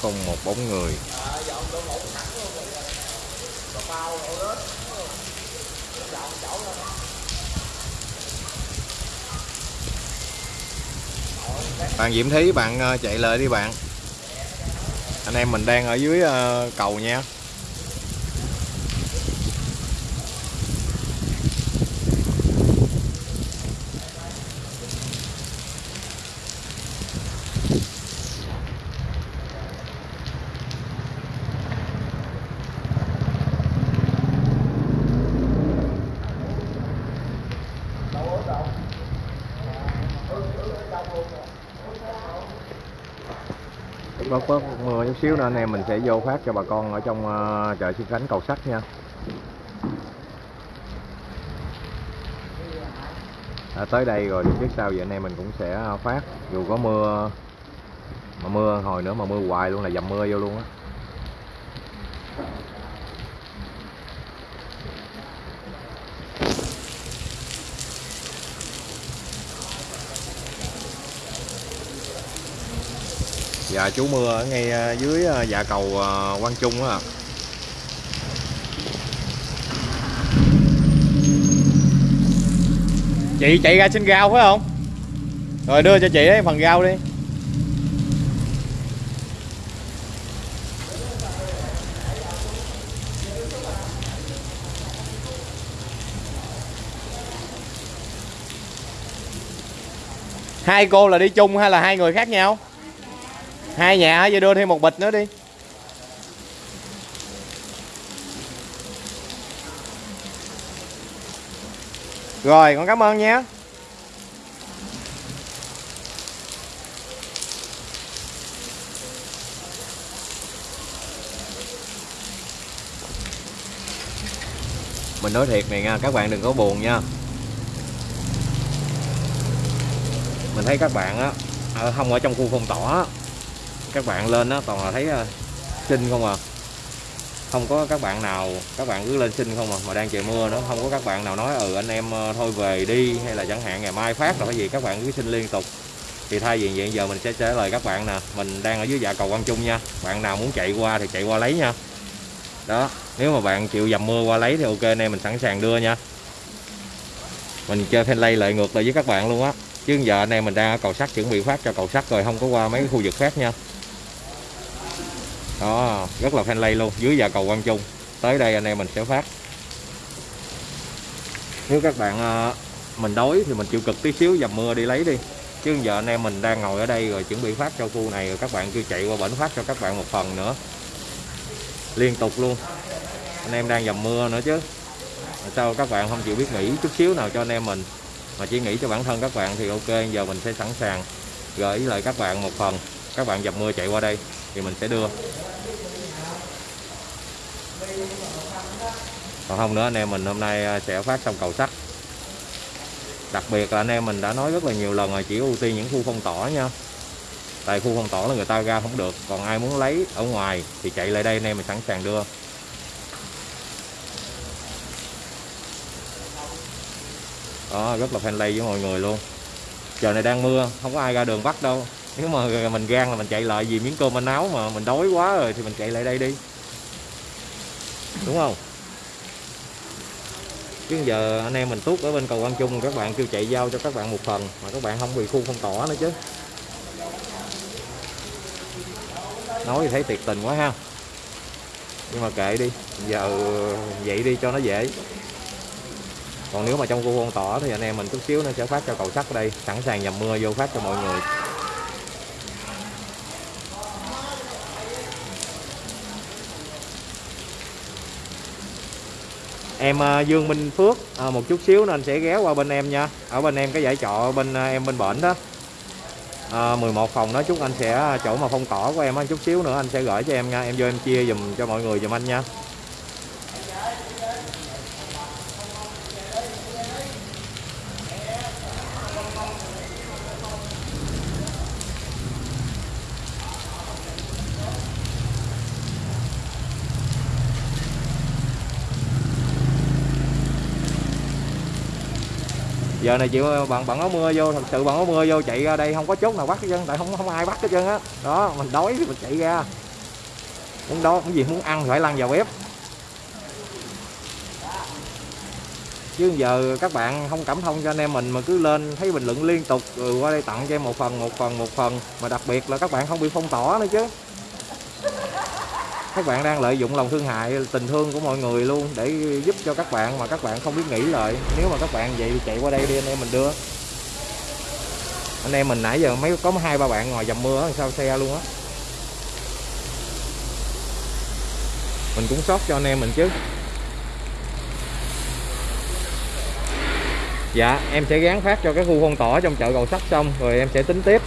không một bóng người. Bạn Diễm Thí, bạn ờ, chạy lại đi bạn. Anh em mình đang ở dưới ờ, cầu nha. Bớt có mưa chút xíu nữa anh em mình sẽ vô phát cho bà con ở trong uh, chợ Xuân Khánh cầu sắt nha. À, tới đây rồi thì biết sao vậy anh em mình cũng sẽ phát. Dù có mưa mà mưa hồi nữa mà mưa hoài luôn là dầm mưa vô luôn á. Dạ chú mưa ở ngay à, dưới à, dạ cầu à, Quang Trung á. Chị chạy ra xin rau phải không? Rồi đưa cho chị ấy phần rau đi. Hai cô là đi chung hay là hai người khác nhau? Hai nhà hả? vậy đưa thêm một bịch nữa đi rồi, con cảm ơn nhé. mình nói thiệt này nha, các bạn đừng có buồn nha mình thấy các bạn á không ở trong khu phong tỏa các bạn lên đó toàn là thấy ờ, xinh không à. Không có các bạn nào, các bạn cứ lên xin không à mà đang trời mưa nữa. Không có các bạn nào nói ừ anh em ờ, thôi về đi, hay là chẳng hạn ngày mai phát là cái gì, các bạn cứ xin liên tục. Thì thay vì vậy giờ mình sẽ trả lời các bạn nè. Mình đang ở dưới dạ cầu Quang Trung nha. Bạn nào muốn chạy qua thì chạy qua lấy nha. Đó, nếu mà bạn chịu dầm mưa qua lấy thì ok, anh em mình sẵn sàng đưa nha. Mình chơi fanlay lại ngược lại với các bạn luôn á. Chứ giờ anh em mình đang ở cầu sắt, chuẩn bị phát cho cầu sắt rồi, không có qua mấy khu vực khác nha đó, rất là fanlay luôn, dưới dạ cầu Quang Trung. Tới đây anh em mình sẽ phát. Nếu các bạn ờ, mình đói thì mình chịu cực tí xíu, dầm mưa đi lấy đi. Chứ giờ anh em mình đang ngồi ở đây rồi chuẩn bị phát cho khu này rồi các bạn kêu chạy qua bển phát cho các bạn một phần nữa. Liên tục luôn. Anh em đang dầm mưa nữa chứ. Sao các bạn không chịu biết nghỉ chút xíu nào cho anh em mình. Mà chỉ nghĩ cho bản thân các bạn thì ok, giờ mình sẽ sẵn sàng gửi lại các bạn một phần. Các bạn dầm mưa chạy qua đây thì mình sẽ đưa. Còn không nữa, anh em mình hôm nay à, sẽ phát xong cầu sắt. Đặc biệt là anh em mình đã nói rất là nhiều lần rồi, chỉ ưu tiên những khu phong tỏa nha. Tại khu phong tỏa là người ta ra không được, còn ai muốn lấy ở ngoài thì chạy lại đây, anh em mình sẵn sàng đưa. Đó, rất là friendly với mọi người luôn. Giờ này đang mưa, không có ai ra đường bắt đâu nếu mà mình gan là mình chạy lại vì miếng cơm anh áo mà mình đói quá rồi thì mình chạy lại đây đi. Đúng không? Chứ giờ anh em mình tuốt ở bên cầu Quang Trung, các bạn kêu chạy giao cho các bạn một phần mà các bạn không bị khu phong tỏa nữa chứ. Nói thì thấy tuyệt tình quá ha. Nhưng mà kệ đi, giờ vậy đi cho nó dễ. Còn nếu mà trong khu phong tỏa thì anh em mình chút xíu nó sẽ phát cho cầu sắt ở đây, sẵn sàng dầm mưa vô phát cho mọi người. Em à, Dương Minh Phước à, một chút xíu nên sẽ ghé qua bên em nha. Ở bên em cái giải trọ bên à, em bên bển đó. À, 11 phòng đó chút anh sẽ à, chỗ mà phong tỏ của em á chút xíu nữa anh sẽ gửi cho em nha. Em vô em chia dùm cho mọi người dùm anh nha. Giờ này chịu, bạn bạn áo mưa vô, thật sự bạn áo mưa vô chạy ra đây không có chốt nào bắt hết trơn, tại không không ai bắt hết trơn á. Đó, mình đói thì mình chạy ra. Muốn đó cái gì, muốn ăn phải lăn vào bếp. Chứ giờ các bạn không cảm thông cho anh em mình mà cứ lên thấy bình luận liên tục rồi qua đây tặng cho em một phần một phần một phần. Mà đặc biệt là các bạn không bị phong tỏa nữa chứ các bạn đang lợi dụng lòng thương hại tình thương của mọi người luôn để giúp cho các bạn mà các bạn không biết nghĩ lại nếu mà các bạn vậy thì chạy qua đây đi anh em mình đưa. Anh em mình nãy giờ mấy có hai ba bạn ngồi dầm mưa ở sao xe luôn á. Mình cũng sót cho anh em mình chứ. Dạ em sẽ gán phát cho cái khu phong tỏa trong chợ cầu sắt xong rồi em sẽ tính tiếp.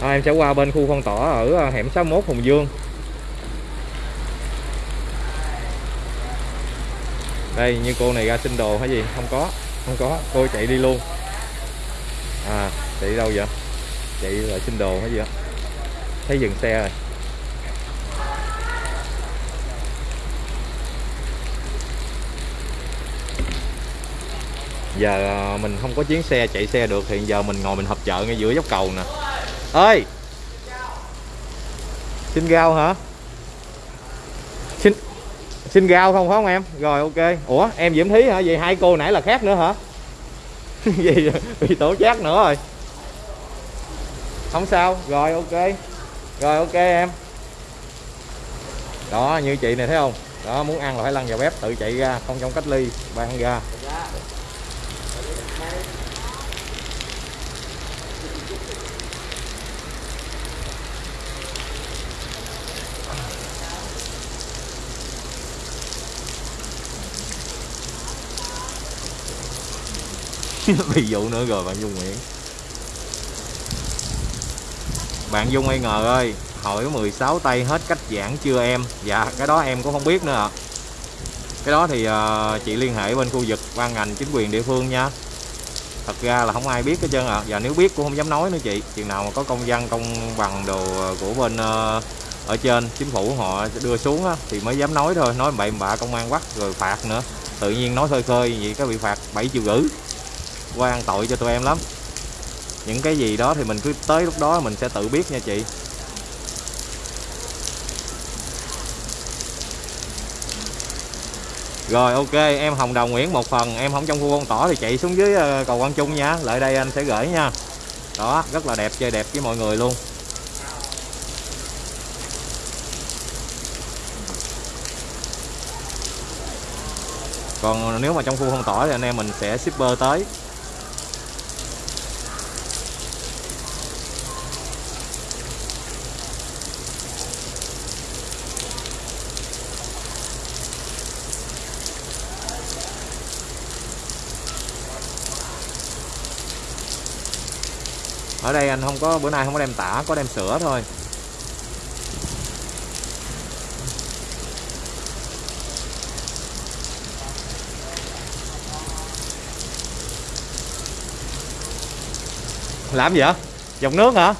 À, em sẽ qua bên khu phong tỏa ở à, hẻm 61 Hùng Dương. Đây, như cô này ra xin đồ hay gì? Không có không có. Cô chạy đi luôn. À chạy đâu vậy? Chạy lại xin đồ hay gì đó thấy dừng xe rồi. Giờ à, mình không có chuyến xe, chạy xe được. Thì giờ mình ngồi mình hợp chợ ngay giữa dốc cầu nè. Ơi xin rau hả? Xin rau không, phải không em? Rồi, ok. Ủa, em diễm thí hả? Vậy hai cô nãy là khác nữa hả? Gì bị tổ chát nữa rồi. Không sao. Rồi, ok. Rồi, ok em. Đó, như chị này thấy không? Đó, muốn ăn là phải lăn vào bếp, tự chạy ra, không trong cách ly ban ra. Dạ. bị dụ nữa rồi bạn Dung Nguyễn. Bạn Dung Ai ngờ ơi hỏi 16 tay hết cách giảng chưa em? Dạ cái đó em cũng không biết nữa ạ. Cái đó thì uh, chị liên hệ bên khu vực ban ngành chính quyền địa phương nha. Thật ra là không ai biết hết trơn ạ. À. và nếu biết cũng không dám nói nữa chị. Chừng nào mà có công văn công bằng đồ của bên uh, ở trên chính phủ họ đưa xuống á, thì mới dám nói thôi. Nói bậy bạ công an quắc rồi phạt nữa. Tự nhiên nói khơi khơi vậy có bị phạt 7 triệu rưỡi quan tội cho tụi em lắm. Những cái gì đó thì mình cứ tới lúc đó mình sẽ tự biết nha chị. Rồi, ok, em Hồng Đồng Nguyễn một phần, em không trong khu phong tỏa thì chạy xuống dưới ờ, cầu Quang Trung nha. Lại đây anh sẽ gửi nha. Đó, rất là đẹp, chơi đẹp với mọi người luôn. Còn nếu mà trong khu phong tỏa thì anh em mình sẽ shipper tới. Ở đây anh không có, bữa nay không có đem tả, có đem sữa thôi. Làm gì vậy dòng nước hả?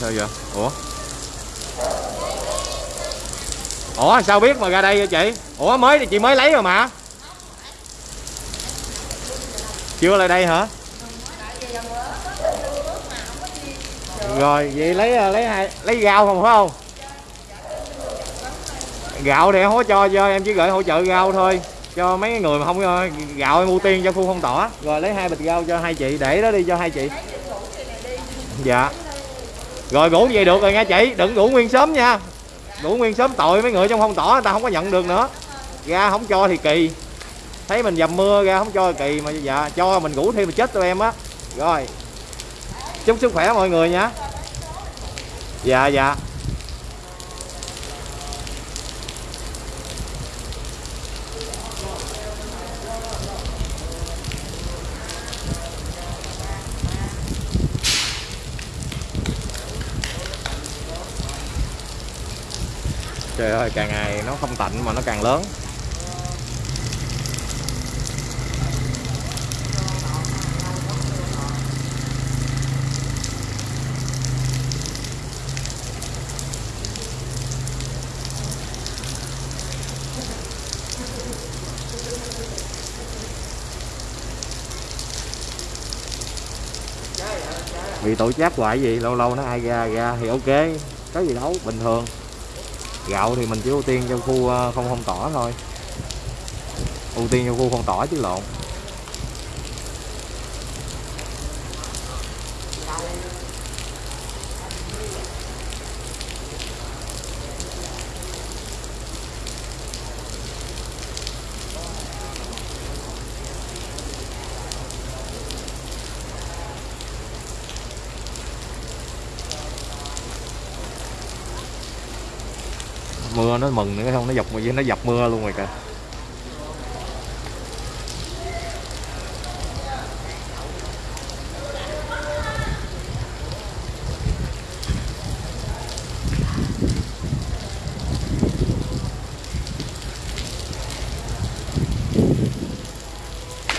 Sao vậy? Ủa? Ủa, sao biết mà ra đây vậy chị? Ủa, mới thì chị mới lấy rồi mà. Chưa lại đây hả? Rồi, vậy lấy à, lấy hai, lấy rau không, phải không? Gạo thì hỗ cho cho em chỉ gửi hỗ trợ rau thôi. Cho mấy người mà không ờ, gạo em ưu tiên cho khu phong tỏa. Rồi, lấy hai bịch rau cho hai chị, để đó đi cho hai chị. Dạ. Rồi, ngủ vậy được rồi nha chị, đừng ngủ nguyên sớm nha đủ nguyên sớm tội mấy người trong phong tỏa người ta không có nhận được nữa. Ra không cho thì kỳ. Thấy mình dầm mưa, ra không cho thì kỳ mà dạ cho mình ngủ thêm mà chết tụi em á. Rồi, chúc sức khỏe mọi người nha. Dạ dạ. trời ơi, càng ngày nó không tạnh mà nó càng lớn. Bị tổ chép hoại gì? Lâu lâu nó ai ra ra thì ok. Có gì đâu, bình thường gạo thì mình chỉ ưu tiên cho khu ờ, không không tỏa thôi. Ưu tiên cho khu không tỏa chứ lộn. Nó mừng nữa, không, nó dọc nó dập mưa luôn rồi kìa.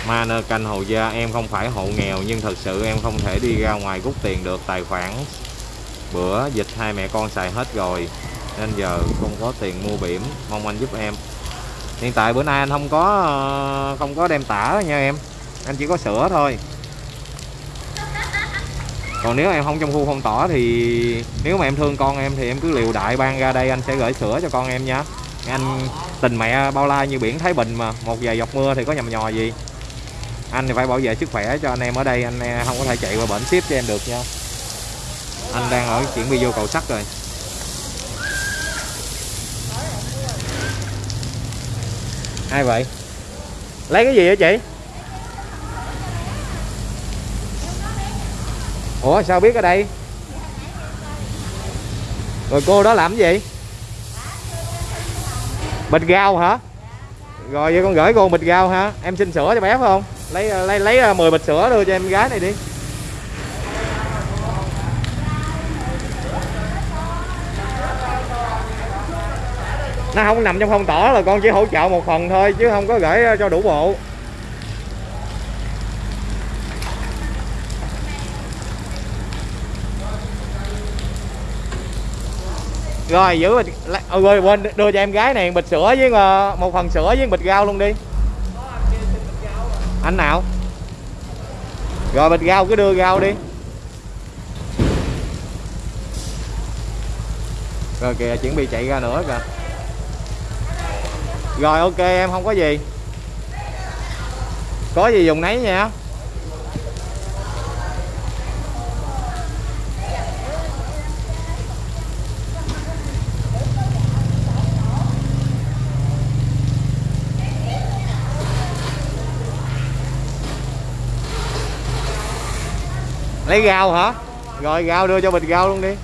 Mana canh hồ Gia, em không phải hộ nghèo, nhưng thật sự em không thể đi ra ngoài rút tiền được tài khoản. Bữa dịch hai mẹ con xài hết rồi nên giờ không có tiền mua biển, mong anh giúp em. Hiện tại bữa nay anh không có ờ, không có đem tả nha em. Anh chỉ có sữa thôi. Còn nếu em không trong khu phong tỏa thì nếu mà em thương con em thì em cứ liều đại ban ra đây, anh sẽ gửi sữa cho con em nha. Anh tình mẹ bao la như biển Thái Bình mà, một vài giọt mưa thì có nhầm nhò gì. Anh thì phải bảo vệ sức khỏe cho anh em ở đây, anh ờ, không có thể chạy qua bển ship cho em được nha. Anh đang ở chuyển đi vô cầu sắt rồi. Ai vậy? Lấy cái gì vậy chị? Ủa, sao biết ở đây? Rồi cô đó làm cái gì? Bịch gao hả? Rồi vậy con gửi cô bịch gao hả? Em xin sữa cho bé phải không? Lấy lấy lấy ờ, 10 bịch sữa đưa cho em gái này đi. Nó không nằm trong phong tỏa là con chỉ hỗ trợ một phần thôi, chứ không có gửi ờ, cho đủ bộ. Rồi, giữ bịch ờ, rồi quên, đưa cho em gái này bịch sữa với ờ, một phần sữa với bịch rau luôn đi. Anh nào? Rồi, bịch rau cứ đưa rau đi. Rồi kìa, chuẩn bị chạy ra nữa kìa rồi, ok, em không có gì. Có gì dùng nấy nha. Lấy rau hả? Rồi rau đưa cho bịch rau luôn đi.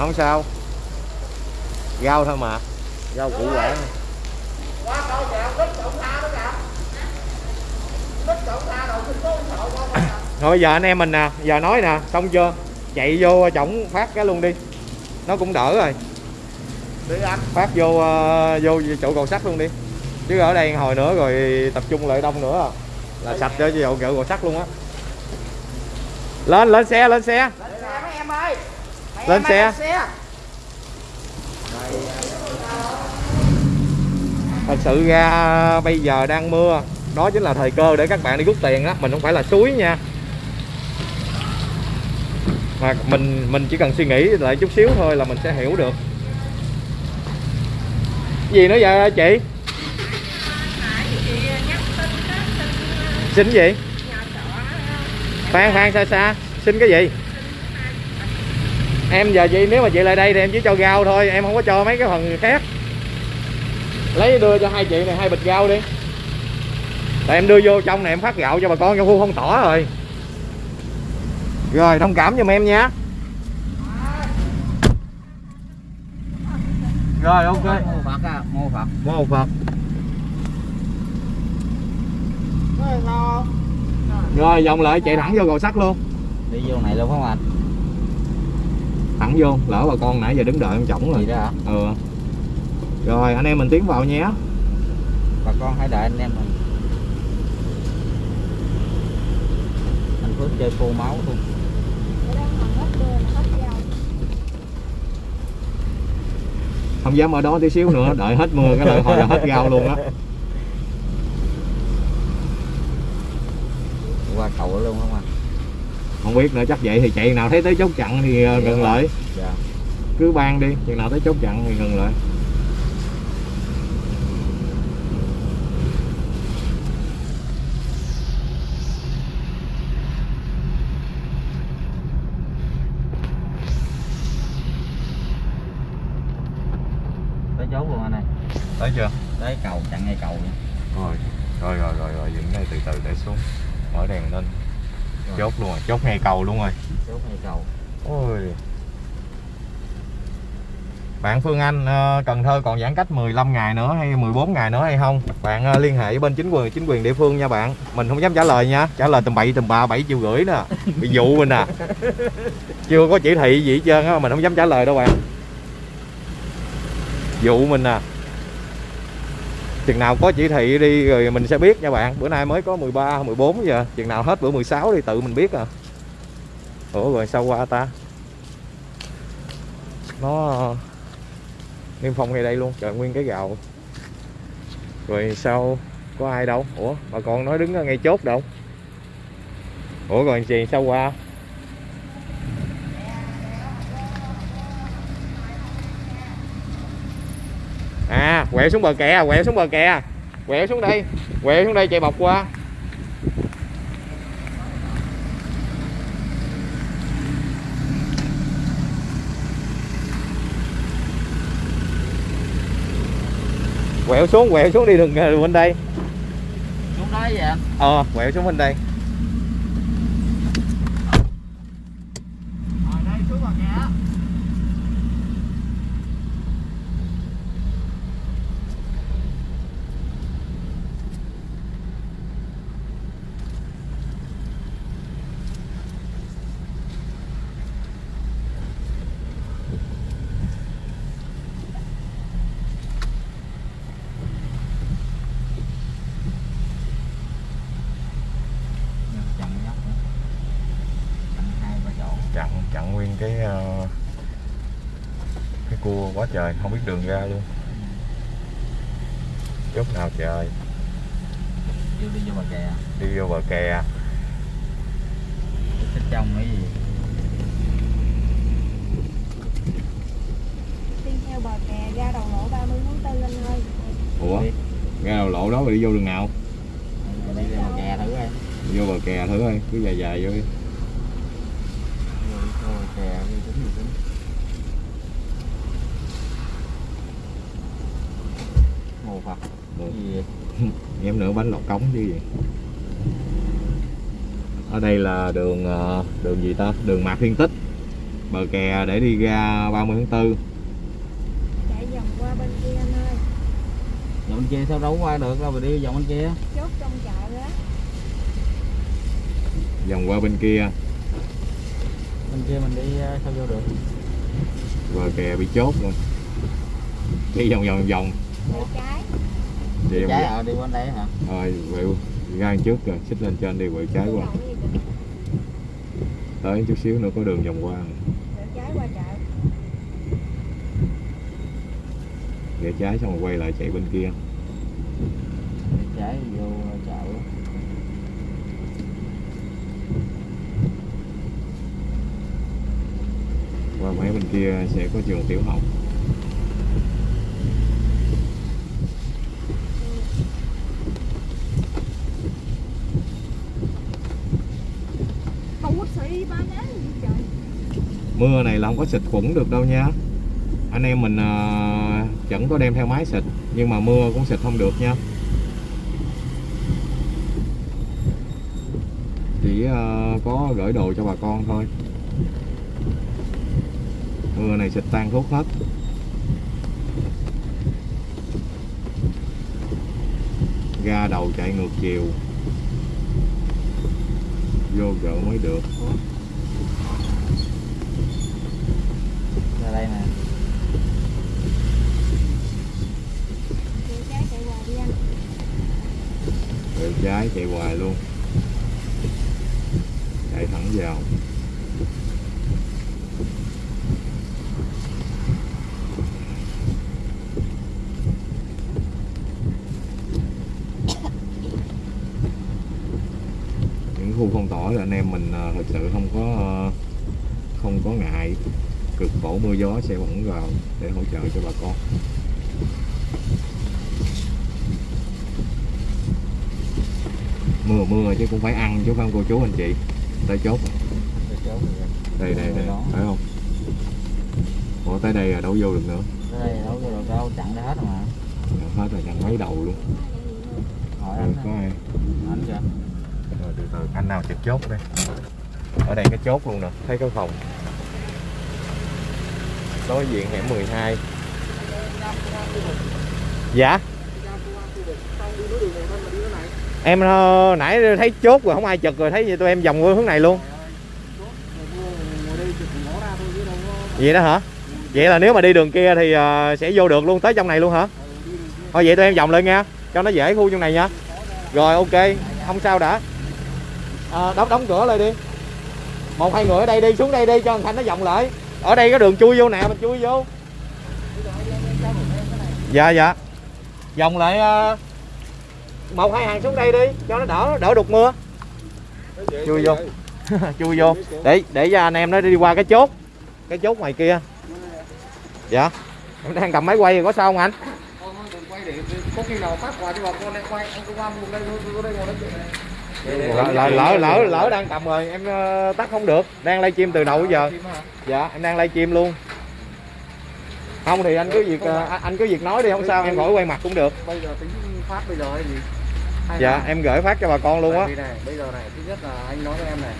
Không sao. Rau thôi mà. Rau củ quả. Thôi giờ anh em mình nè giờ nói nè xong chưa? Chạy vô chổng phát cái luôn đi. Nó cũng đỡ rồi. Đi anh. Phát vô uh, vô chỗ cầu sắt luôn đi. Chứ ở đây hồi nữa rồi tập trung lại đông nữa. Là sạch cho chỗ chỗ cầu sắt luôn á. Lên lên xe lên xe. Lên xe mấy em ơi. Lên xe. thật sự ra bây giờ đang mưa. Đó chính là thời cơ để các bạn đi rút tiền đó mình không phải là suối nha. Mà mình mình chỉ cần suy nghĩ lại chút xíu thôi là mình sẽ hiểu được. Gì nữa vậy chị? Xin gì? Khoan khoan xa xa xin cái gì em giờ chị nếu mà chị lại đây thì em chỉ cho rau thôi em không có cho mấy cái phần khác. Lấy đưa cho hai chị này hai bịch rau đi. Tại em đưa vô trong này em phát gạo cho bà con trong khu không tỏ rồi. Rồi thông cảm giùm em nha. Rồi ok. Mô Phật à, mô Phật. mô phật rồi vòng lại chạy thẳng vô cầu sắt luôn. Đi vô này luôn không anh? Thẳng vô lỡ bà con nãy giờ đứng đợi em chổng rồi. Đó ừ. Rồi anh em mình tiến vào nhé. Bà con hãy đợi anh em mình. Anh Phước chơi khô máu luôn. không dám ở đó tí xíu nữa đợi hết mưa cái là hồi là hết rau luôn á. Qua cầu luôn không à không biết nữa chắc vậy thì chạy nào thấy tới chốt chặn thì ờ, ngừng lại. Dạ. Cứ ban đi chừng nào tới chốt chặn thì ngừng lại. Tới chốt luôn anh ơi. Tới chưa? Tới cầu chặn ngay cầu nha rồi rồi rồi rồi rồi dừng đây từ từ để xuống mở đèn lên Rồi. chốt luôn rồi chốt ngay cầu luôn rồi. Chốt ngay cầu. Ôi. Bạn Phương Anh ờ, Cần Thơ còn giãn cách 15 ngày nữa hay 14 ngày nữa hay không? Bạn ờ, liên hệ với bên chính quyền chính quyền địa phương nha bạn. Mình không dám trả lời nha trả lời tầm bậy tầm bạ bảy triệu rưỡi nè. Bị dụ mình à chưa có chỉ thị gì hết trơn á mình không dám trả lời đâu bạn. Dụ mình à chừng nào có chỉ thị đi rồi mình sẽ biết nha bạn. Bữa nay mới có 13 14 giờ. Chừng nào hết bữa 16 thì tự mình biết à. Ủa, rồi sao qua ta? Nó, niêm phong ngay đây luôn. Trời, nguyên cái gạo. Rồi sao? Có ai đâu? Ủa, bà con nói đứng ngay chốt đâu. Ủa, rồi chị sao qua à quẹo xuống bờ kè quẹo xuống bờ kè. Quẹo xuống đây quẹo xuống đây chạy bọc qua. Quẹo xuống quẹo xuống đi đừng đừng bên đây. Xuống đó vậy anh? Ờ quẹo xuống bên đây rồi đây xuống bờ kè chặn nhóc nữa. chặn hai ba chỗ chặn chặn nguyên cái ờ, cái cua quá trời không biết đường ra luôn chốt nào trời vô đi vô bờ kè đi vô bờ kè thích trong cái gì? Đi theo bờ kè ra đầu lộ 30 tháng 4 anh ơi ủa? Ra đầu lộ đó mà đi vô đường nào? Đi lên bờ kè thử coi. Đi vô bờ kè thử coi cứ dài dài vô đi. Vô đi vô bờ kè đi tính gì tính mồ phật. Ừ. cái gì vậy? em nữa bánh lọt cống chứ gì. Ở đây là đường ờ, đường gì ta? Đường Mạc Thiên Tích. Bờ kè để đi ra 30 tháng 4 chạy vòng qua bên kia anh ơi. Dòng bên kia sao đấu qua được đâu mà đi vòng bên kia. Chốt trong chợ đó. Vòng qua bên kia. Bên kia mình đi ờ, sao vô được? Bờ kè bị chốt rồi đi vòng vòng vòng trái. Đi trái ở đi bên đây hả? Rồi quẹo ra đằng trước rồi xích lên trên đi quẹo trái qua. Tới chút xíu nữa có đường vòng qua. Trái qua chợ. Rẽ trái xong rồi quay lại chạy bên kia. Đi trái vô chợ. Qua mấy bên kia sẽ có trường tiểu học không có sĩ ba nắng gì trời mưa này là không có xịt khuẩn được đâu nha. Anh em mình à, chẳng có đem theo máy xịt nhưng mà mưa cũng xịt không được nha. Chỉ à, có gửi đồ cho bà con thôi. Mưa này xịt tan thuốc hết. Ga đầu chạy ngược chiều. Vô gỡ mới được. trái chạy hoài luôn. Chạy thẳng vào. Những khu phong tỏa là anh em mình à, thực sự không có à, không có ngại. Cực khổ mưa gió sẽ vẫn vào để hỗ trợ cho bà con. Mưa mưa chứ cũng phải ăn chứ không cô chú anh chị. Tới chốt. Đây đây đây. Phải không? Ủa tới đây là đâu vô được nữa. Đây đâu có được đâu chặn ra hết rồi mà. Hết rồi chẳng mấy đầu luôn. Hỏi anh có ai? anh kìa. Rồi từ từ anh nào trực chốt đây? Ở đây cái chốt luôn nè thấy cái phòng. Đối diện hẻm 12 dạ em ờ, nãy thấy chốt rồi không ai chật rồi thấy vậy tụi em vòng qua hướng này luôn. Vậy đó hả? Vậy là nếu mà đi đường kia thì ờ, sẽ vô được luôn tới trong này luôn hả? Thôi vậy tụi em vòng lên nha cho nó dễ khu trong này nha. Rồi ok không sao đã. À, đóng đóng cửa lại đi. Một hai người ở đây đi xuống đây đi cho thằng Thành nó vòng lại. Ở đây có đường chui vô nè mình chui vô. Dạ dạ. Vòng lại uh một, hai hàng xuống đây đi, cho nó đỡ đỡ đục mưa. Chui vô. Chui vô. Để để cho anh em nó đi qua cái chốt cái chốt ngoài kia. Dạ. Em đang cầm máy quay thì có sao không anh? Có khi nào phát quà cho bà con quay anh vùng đây đây ngồi nói chuyện này lỡ lỡ lỡ lỡ đang cầm rồi, em ờ, tắt không được. Đang livestream từ đầu bây giờ. Dạ em đang livestream luôn. Không thì anh cứ việc ờ, anh- cứ việc nói đi, không sao, em khỏi quay mặt cũng được. Bây giờ tính phát bây giờ hay gì? Dạ em gửi phát cho bà con luôn á. bây giờ này thứ nhất là anh nói với em này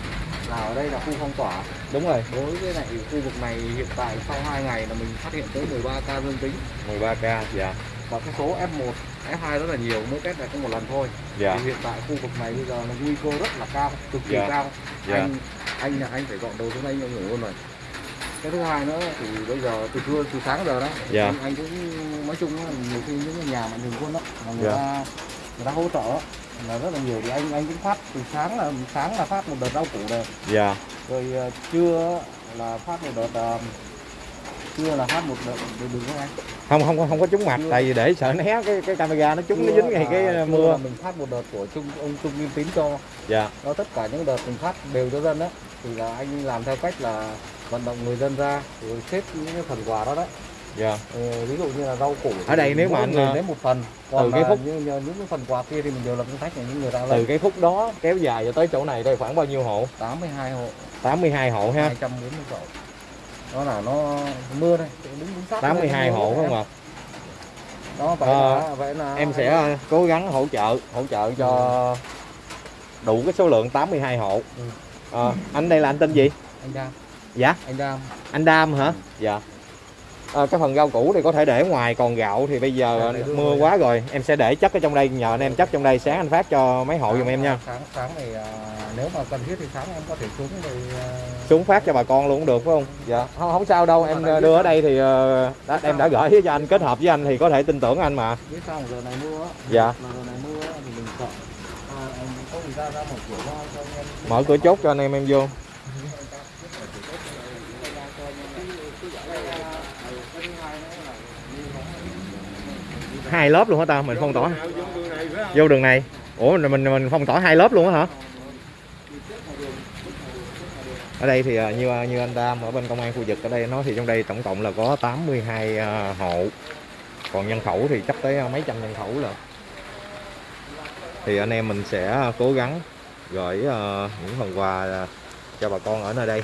là ở đây là khu phong tỏa. Đúng rồi. Đối với lại khu vực này hiện tại sau 2 ngày là mình phát hiện tới 13 ca dương tính. 13k dạ. Và cái số F1 F2 rất là nhiều mỗi test này có một lần thôi. Dạ. Thì hiện tại khu vực này bây giờ là nguy cơ rất là cao cực kỳ Dạ. cao. Dạ. anh anh là anh phải dọn đồ xuống đây anh ngủ luôn rồi. Cái thứ hai nữa thì bây giờ từ trưa từ sáng giờ đó Dạ. anh, anh cũng nói chung là nhiều khi những nhà mạnh thường quân đó mà người Dạ. ta người ta hỗ trợ là rất là nhiều. Thì anh anh cũng phát từ sáng là sáng là phát một đợt rau củ này dạ. Rồi ờ, trưa là phát một đợt ờ, trưa là phát một đợt đường không anh không không không có trúng mặt tại vì để sợ né cái cái camera nó trúng nó Trưa dính ngay cái trưa mưa. mình phát một đợt của trung ông trung nghiêm tín cho. Dạ. Nó tất cả những đợt mình phát đều cho dân đó thì là anh làm theo cách là vận động người dân ra rồi xếp những cái phần quà đó đó dạ. Ờ, ví dụ như là rau củ Ở đây nếu mà anh, ờ, lấy một phần còn từ cái là phút- những, những, cái phần quà kia thì mình đều là sách của những người ta từ cái khúc đó kéo dài cho tới chỗ này đây khoảng bao nhiêu hộ? 82 hộ. 82 hộ ha. 240 hộ. Đó là nó mưa đây đứng đứng sát 82 đây, hộ không ạ? Đó vậy Ờ, là vậy là em sẽ ờ, cố gắng hỗ trợ hỗ trợ cho đủ cái số lượng 82 hộ. Ừ. Ờ, anh đây là anh tên gì? Anh Đam. Dạ. Anh Đam. Anh Đam hả? Dạ Ờ, cái phần rau củ thì có thể để ngoài còn gạo thì bây giờ Dạ, đưa mưa quá rồi. Em sẽ để chất ở trong đây nhờ anh em chất trong đây sáng anh phát cho mấy hộ giùm em nha. sáng sáng này à, nếu mà cần thiết thì sáng em có thể xuống rồi à, xuống phát cho bà con luôn cũng được phải không? Dạ. Không, không sao đâu. Em đưa ở đây thì ờ, đã, em đã gửi cho anh kết hợp với anh thì có thể tin tưởng anh mà. Biết sao giờ này mưa Dạ. là giờ này mưa á, thì mình sợ. À, em có gì ra ra mở cửa ra cho anh em. Mở cửa chốt cho anh em em vô hai lớp luôn hả ta? Mình phong tỏa. Vô đường này. Ủa mình mình, mình phong tỏa hai lớp luôn á hả? Ở đây thì à, như à, như anh Tam ở bên công an khu vực ở đây nói thì trong đây tổng cộng là có 82 à, hộ. Còn nhân khẩu thì chắc tới mấy trăm nhân khẩu là thì anh em mình sẽ cố gắng gửi những phần quà cho bà con ở nơi đây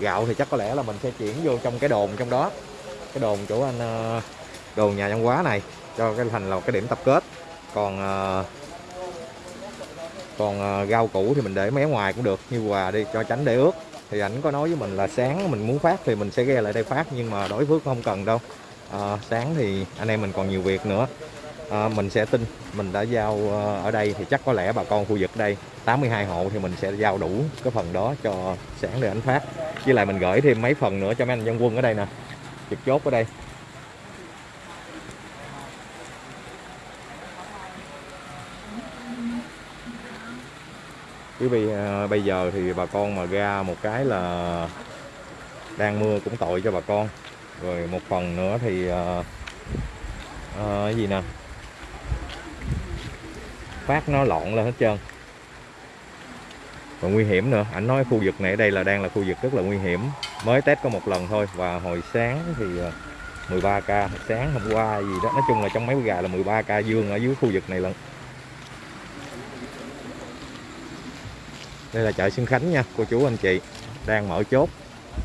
gạo thì chắc có lẽ là mình sẽ chuyển vô trong cái đồn trong đó. Cái đồn chỗ anh ờ, đồn nhà văn hóa này cho cái thành là cái điểm tập kết. Còn ờ, còn ờ, rau củ thì mình để mé ngoài cũng được như quà đi cho tránh để ướt. Thì ảnh có nói với mình là sáng mình muốn phát thì mình sẽ ghe lại đây phát nhưng mà đối phước không cần đâu. À, sáng thì anh em mình còn nhiều việc nữa à, mình sẽ tin. Mình đã giao ờ, ở đây thì chắc có lẽ bà con khu vực đây 82 hộ thì mình sẽ giao đủ cái phần đó cho sáng để anh phát. Với lại mình gửi thêm mấy phần nữa cho mấy anh dân quân ở đây nè. Trực chốt ở đây. Quý vị ờ, bây giờ thì bà con mà ra một cái là đang mưa cũng tội cho bà con. Rồi một phần nữa thì uh, uh, cái gì nè? Phát nó lộn lên hết trơn. Và nguy hiểm nữa. Ảnh nói khu vực này ở đây là đang là khu vực rất là nguy hiểm. Mới test có một lần thôi. Và hồi sáng thì ờ, 13 ca. Sáng, hôm qua gì đó. Nói chung là trong mấy gà là 13 ca dương ở dưới khu vực này lận. Đây là chợ Xuân Khánh nha, cô chú anh chị. Đang mở chốt.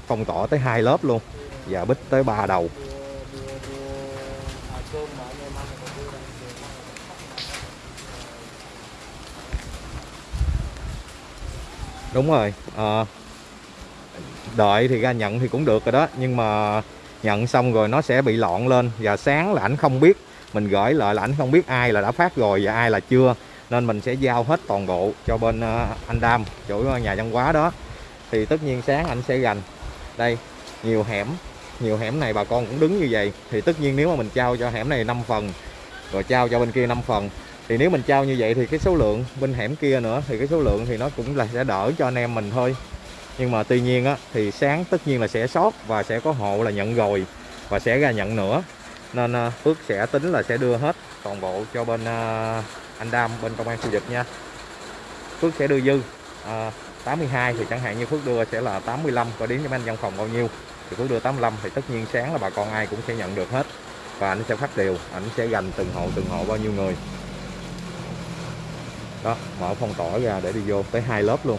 Phong tỏa tới hai lớp luôn. Và bích tới ba đầu. Đúng rồi à, đợi thì ra nhận thì cũng được rồi đó nhưng mà nhận xong rồi nó sẽ bị lọn lên và sáng là ảnh không biết mình gửi lại là ảnh không biết ai là đã phát rồi và ai là chưa nên mình sẽ giao hết toàn bộ cho bên ờ, anh Đam chỗ ờ, nhà văn hóa đó. Thì tất nhiên sáng anh sẽ gành đây nhiều hẻm nhiều hẻm này bà con cũng đứng như vậy thì tất nhiên nếu mà mình trao cho hẻm này 5 phần rồi trao cho bên kia 5 phần thì nếu mình trao như vậy thì cái số lượng bên hẻm kia nữa thì cái số lượng thì nó cũng là sẽ đỡ cho anh em mình thôi. Nhưng mà tuy nhiên á thì sáng tất nhiên là sẽ sót và sẽ có hộ là nhận rồi và sẽ ra nhận nữa. Nên à, Phước sẽ tính là sẽ đưa hết toàn bộ cho bên à, anh Đam bên công an khu vực nha. Phước sẽ đưa dư à, 82 thì chẳng hạn như Phước đưa sẽ là 85 có đến cho anh văn phòng bao nhiêu? Thì Phước đưa 85 thì tất nhiên sáng là bà con ai cũng sẽ nhận được hết. Và anh sẽ phát đều ảnh sẽ gành từng hộ từng hộ bao nhiêu người đó, mở phong tỏa ra để đi vô tới hai lớp luôn.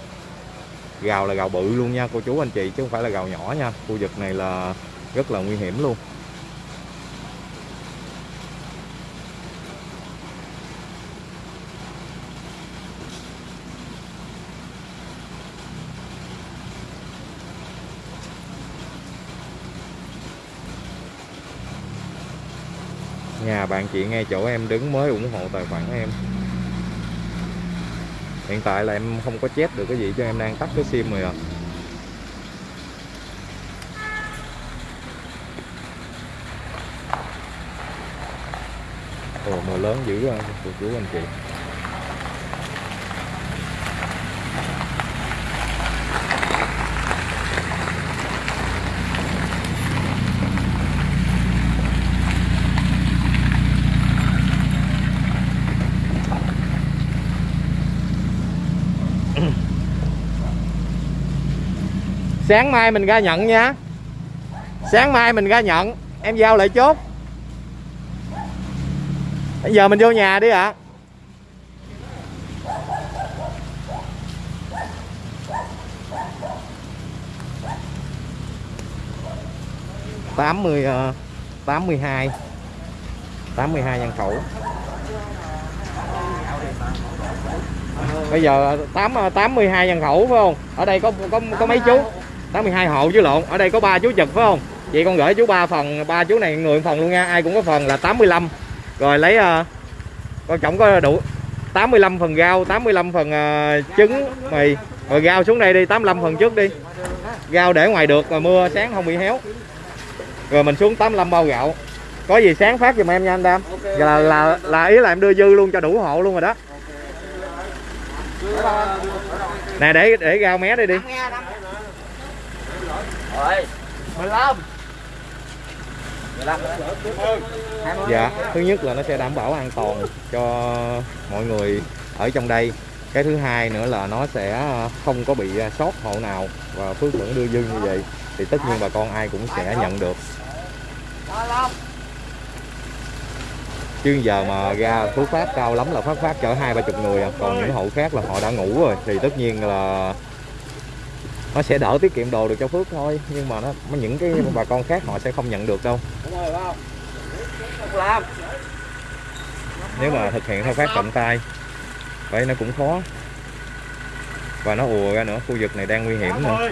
Gào là gào bự luôn nha, cô chú anh chị, chứ không phải là gào nhỏ nha. Khu vực này là rất là nguy hiểm luôn. Nhà bạn chị ngay chỗ em đứng mới ủng hộ tài khoản em hiện tại là em không có chết được cái gì cho em đang tắt cái sim rồi à ồ mưa lớn dữ rồi, cô chú anh chị. Sáng mai mình ra nhận nha. Sáng mai mình ra nhận. Em giao lại chốt. Bây giờ mình vô nhà đi ạ. Tám mươi ờ, tám mươi hai. Tám mươi hai nhân khẩu. Bây giờ tám ờ, tám mươi hai nhân khẩu, phải không? Ở đây có có có mấy chú? 82 hộ chứ lộn. Ở đây có ba chú trực phải không? Vậy con gửi chú ba phần ba chú này người phần luôn nha. Ai cũng có phần là 85 rồi lấy uh, con trọng có đủ 85 phần rau 85 phần uh, trứng mì. Rồi rau xuống đây đi 85 phần trước đi. Rau để ngoài được rồi mưa sáng không bị héo. Rồi mình xuống 85 bao gạo. Có gì sáng phát giùm em nha anh Đam. Là, là là ý là em đưa dư luôn cho đủ hộ luôn rồi đó. Nè để để rau mé đây đi Rồi. 15 Dạ, thứ nhất là nó sẽ đảm bảo an toàn cho mọi người ở trong đây. Cái thứ hai nữa là nó sẽ không có bị sót hộ nào và Phước vẫn đưa dư như vậy. Thì tất nhiên bà con ai cũng sẽ nhận được. Chứ giờ mà ra Phước phát cao lắm là phát phát chở hai ba chục người à. Còn những hộ khác là họ đã ngủ rồi. Thì tất nhiên là nó sẽ đỡ tiết kiệm đồ được cho Phước thôi, nhưng mà nó những cái bà con khác họ sẽ không nhận được đâu. Đúng rồi không? Làm nếu mà thực hiện theo phát tận tay, vậy nó cũng khó. Và nó ùa ra nữa, khu vực này đang nguy hiểm nữa.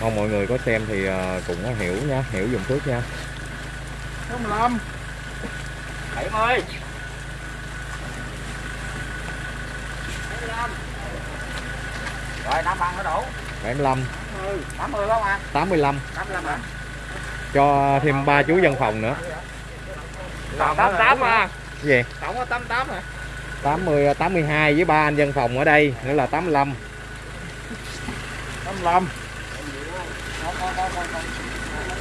Mong mọi người có xem thì à, cũng hiểu nha, hiểu dùng Phước nha. 15 70 Rồi 5 bằng nó đủ. 75 80 80 không à. 85 85 à. Cho thêm ba chú dân phòng nữa. Còn 88 à. Cái gì? Tổng có 88 à. 80 82 với ba anh dân phòng ở đây nữa là 85 85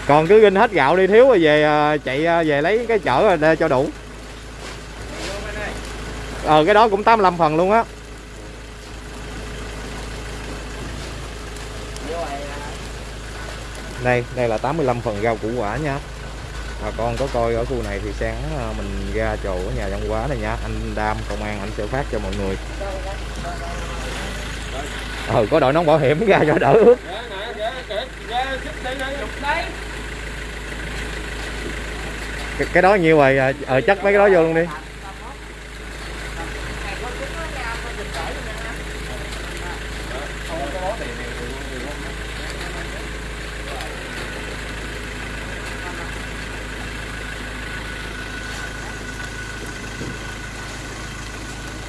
còn cứ ginh hết gạo đi thiếu rồi về ờ, chạy ờ, về lấy cái chở rồi để cho đủ. Ờ cái đó cũng 85 phần luôn á Vô rồi là đây đây là 85 phần rau củ quả nha. Bà con có coi ở khu này thì sáng à, mình ra chỗ ở nhà văn hóa này nha. Anh Đam công an anh sẽ phát cho mọi người. Ờ có đội nón bảo hiểm ra cho đỡ ướt cái, cái đó nhiêu rồi? À, ờ chắc mấy cái đó vô luôn đi.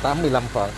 Tám mươi lăm phần.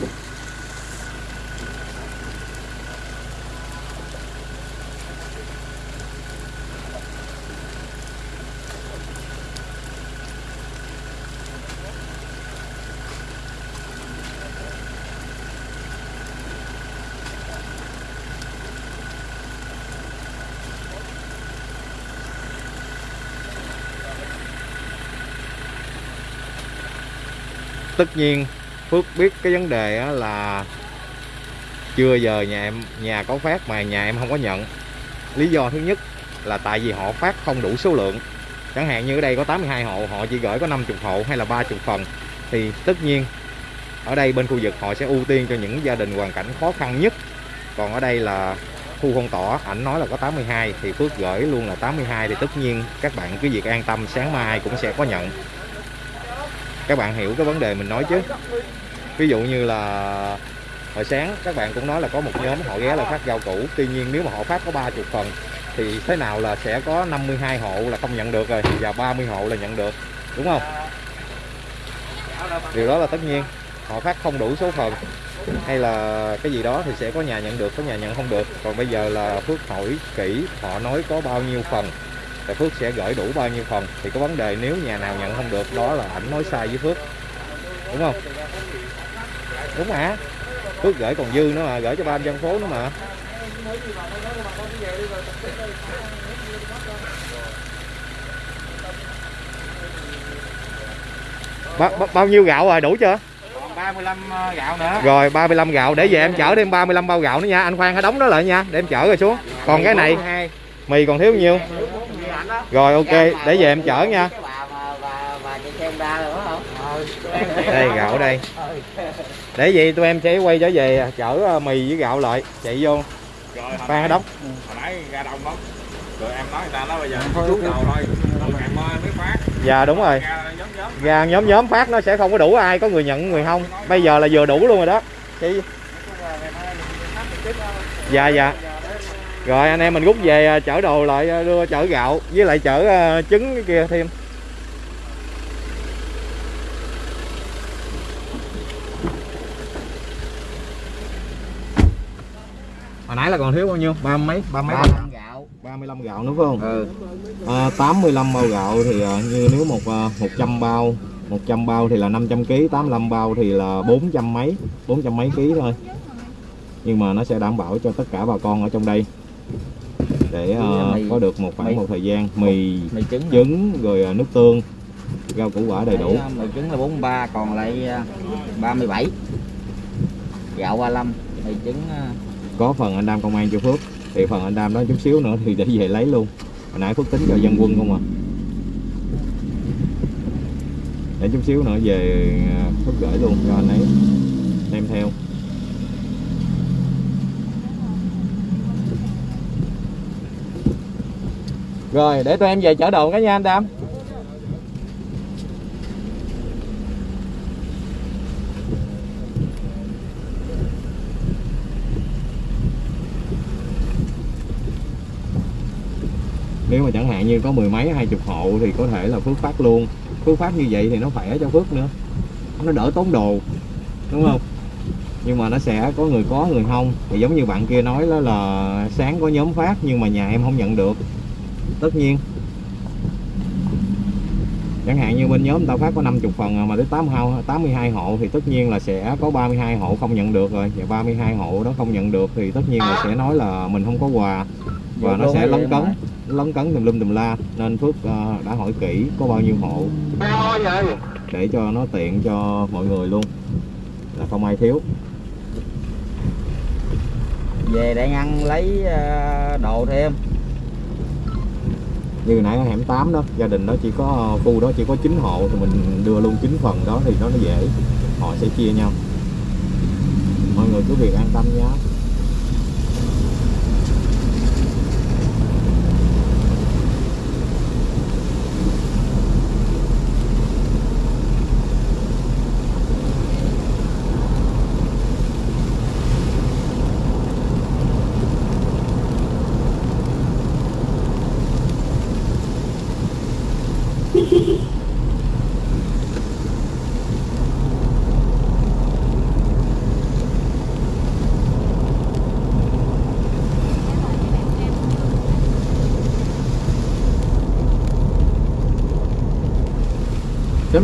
Tất nhiên Phước biết cái vấn đề là chưa giờ nhà em, nhà có phát mà nhà em không có nhận. Lý do thứ nhất là tại vì họ phát không đủ số lượng. Chẳng hạn như ở đây có 82 hộ, họ chỉ gửi có 50 hộ hay là 30 phần. Thì tất nhiên, ở đây bên khu vực họ sẽ ưu tiên cho những gia đình hoàn cảnh khó khăn nhất. Còn ở đây là khu phong tỏa, ảnh nói là có 82 thì Phước gửi luôn là 82 thì tất nhiên các bạn cứ việc an tâm, sáng mai cũng sẽ có nhận các bạn hiểu cái vấn đề mình nói chứ. Ví dụ như là hồi sáng, các bạn cũng nói là có một nhóm họ ghé là phát rau củ. Tuy nhiên nếu mà họ phát có 30 phần, thì thế nào là sẽ có 52 hộ là không nhận được rồi, và 30 hộ là nhận được. Đúng không? Điều đó là tất nhiên. Họ phát không đủ số phần, hay là cái gì đó thì sẽ có nhà nhận được, có nhà nhận không được. Còn bây giờ là Phước hỏi kỹ, họ nói có bao nhiêu phần thì Phước sẽ gửi đủ bao nhiêu phần thì có vấn đề nếu nhà nào nhận không được đó là ảnh nói sai với Phước. Đúng không? Đúng mà Phước gửi còn dư nữa mà gửi cho ban dân phố nữa mà. Ba, ba, bao nhiêu gạo rồi đủ chưa? 35 gạo nữa. Rồi 35 gạo. Để về em chở thêm 35 bao gạo nữa nha. Anh khoan hãy đóng đó lại nha để em chở rồi xuống. Còn cái này mì còn thiếu nhiêu rồi ok để về em chở nha. không? Đây gạo đây. Để gì tụi em sẽ quay trở về chở ờ, mì với gạo lại chạy vô. Rồi hãy đóng hồi nãy ra đông lắm. Rồi em nói người ta nói bây giờ xuống đầu thôi. Mới phát. Dạ đúng rồi. Ra gà nhóm nhóm phát nó sẽ không có đủ ai có người nhận người không. Bây giờ là vừa đủ luôn rồi đó. Chị... dạ dạ rồi anh em mình rút về à, chở đồ lại à, đưa chở gạo với lại chở à, trứng cái kia thêm. Hồi nãy là còn thiếu bao nhiêu? Ba mấy ba mấy ba gạo. 35 gạo nữa phải không? Ừ. À, 85 bao gạo thì như nếu một à, 100 bao 100 bao thì là 500 kg 85 bao thì là 400 mấy 400 mấy ký thôi. Nhưng mà nó sẽ đảm bảo cho tất cả bà con ở trong đây để à, Mì. có được một khoảng Mì. một thời gian mì mì trứng trứng rồi à, nước tương rau củ quả đầy đủ. Đấy, mì trứng là 43 còn lại à, 37 gạo 35 mì trứng à, có phần anh Đam công an cho Phước thì phần anh Đam đó chút xíu nữa thì để về lấy luôn. Hồi nãy Phước tính cho dân quân không à? Để chút xíu nữa về à, Phước gửi luôn cho anh ấy đem theo rồi, để tụi em về chở đồ cái nha anh Đam. Nếu mà chẳng hạn như có mười mấy, hai chục hộ thì có thể là Phước phát luôn. Phước phát như vậy thì nó khỏe cho Phước nữa. Nó đỡ tốn đồ, đúng không? Nhưng mà nó sẽ có người có, người không. Thì giống như bạn kia nói đó là sáng có nhóm phát nhưng mà nhà em không nhận được tất nhiên. Chẳng hạn như bên nhóm người ta phát có 50 phần à, mà tới 82, 82 hộ thì tất nhiên là sẽ có 32 hộ không nhận được rồi. Và 32 hộ đó không nhận được thì tất nhiên là sẽ nói là mình không có quà. Và nó Vô sẽ lấn vậy cấn lấn cấn tùm lum tùm la. Nên Phước ờ, đã hỏi kỹ có bao nhiêu hộ để cho nó tiện cho mọi người luôn. Là không ai thiếu. Về để ngăn lấy ờ, đồ thêm như nãy ở hẻm 8 đó, gia đình đó chỉ có ờ, khu đó chỉ có 9 hộ, thì mình đưa luôn 9 phần đó thì nó nó dễ. Họ sẽ chia nhau. Mọi người cứ việc an tâm nhé.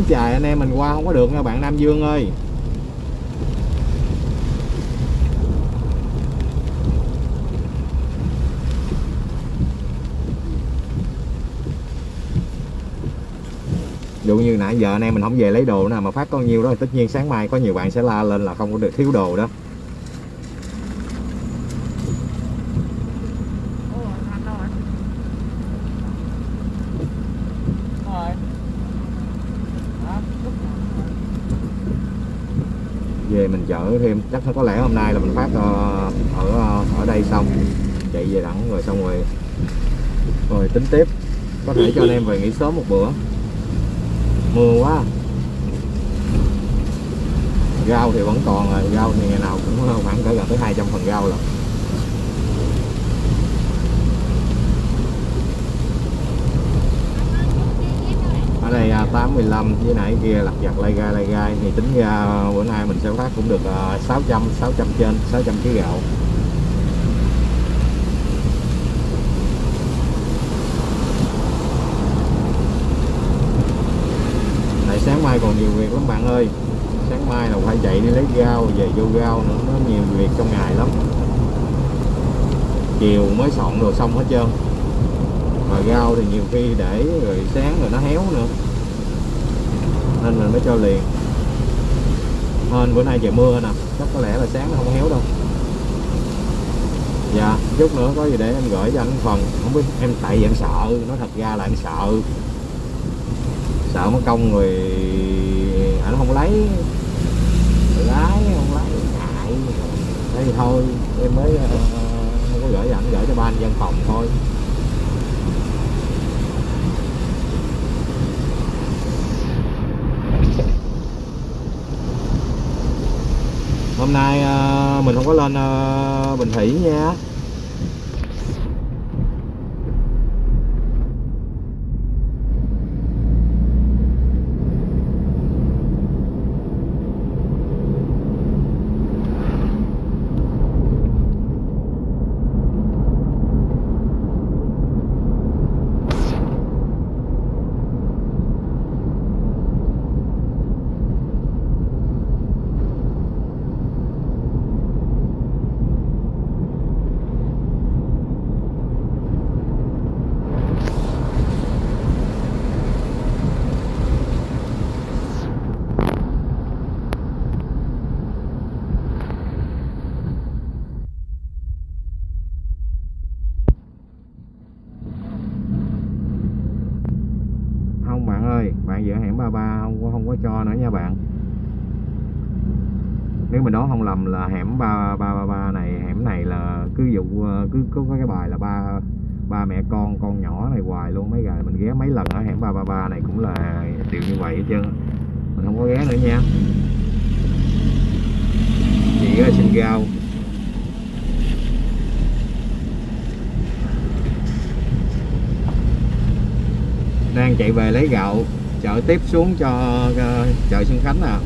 Sớm chài anh em mình qua không có được nha bạn Nam Dương ơi. Dụ như nãy giờ anh em mình không về lấy đồ nào mà phát có nhiêu đó thì tất nhiên sáng mai có nhiều bạn sẽ la lên là không có được thiếu đồ đó về mình chở thêm, chắc có lẽ hôm nay là mình phát ờ, ở ờ, ở đây xong, chạy về đẳng rồi xong rồi rồi tính tiếp. Có thể cho anh em về nghỉ sớm một bữa. Mưa quá. Rau thì vẫn còn rồi, rau thì ngày nào cũng khoảng cỡ gần tới 200 phần rau rồi ở đây à, 815 với nãy kia lặt vặt lai gai lai gai. Thì tính ra à, bữa nay mình sẽ phát cũng được à, 600 600 trên 600 kg gạo. Tại sáng mai còn nhiều việc lắm bạn ơi. Sáng mai là phải chạy đi lấy rau về vô rau nữa nó nhiều việc trong ngày lắm. Chiều mới soạn đồ xong hết trơn mà rau thì nhiều khi để rồi sáng rồi nó héo nữa. Nên mình mới cho liền. Hên bữa nay trời mưa nè chắc có lẽ là sáng nó không héo đâu. Dạ chút nữa có gì để em gửi cho anh phần. Không biết em tại vì em sợ nói thật ra là em sợ. Sợ mất công rồi à, anh không lấy. Tự lái không lấy ngại. Thế thì thôi em mới uh, không có gửi cho anh gửi cho ban văn phòng thôi. Hôm nay ờ, mình không có lên ờ, Bình Thủy nha không bạn ơi, bạn giữa hẻm 33 không có không có cho nữa nha bạn. Nếu mình đoán không lầm là hẻm 3333 này hẻm này là cứ dụ ờ, cứ có cái bài là ba ba mẹ con con nhỏ này hoài luôn, mấy ngày mình ghé mấy lần ở hẻm 333 này cũng là điều như vậy hết trơn mình không có ghé nữa nha. Chị là xin giao đang chạy về lấy gạo chở tiếp xuống cho ờ, chợ Xuân Khánh à.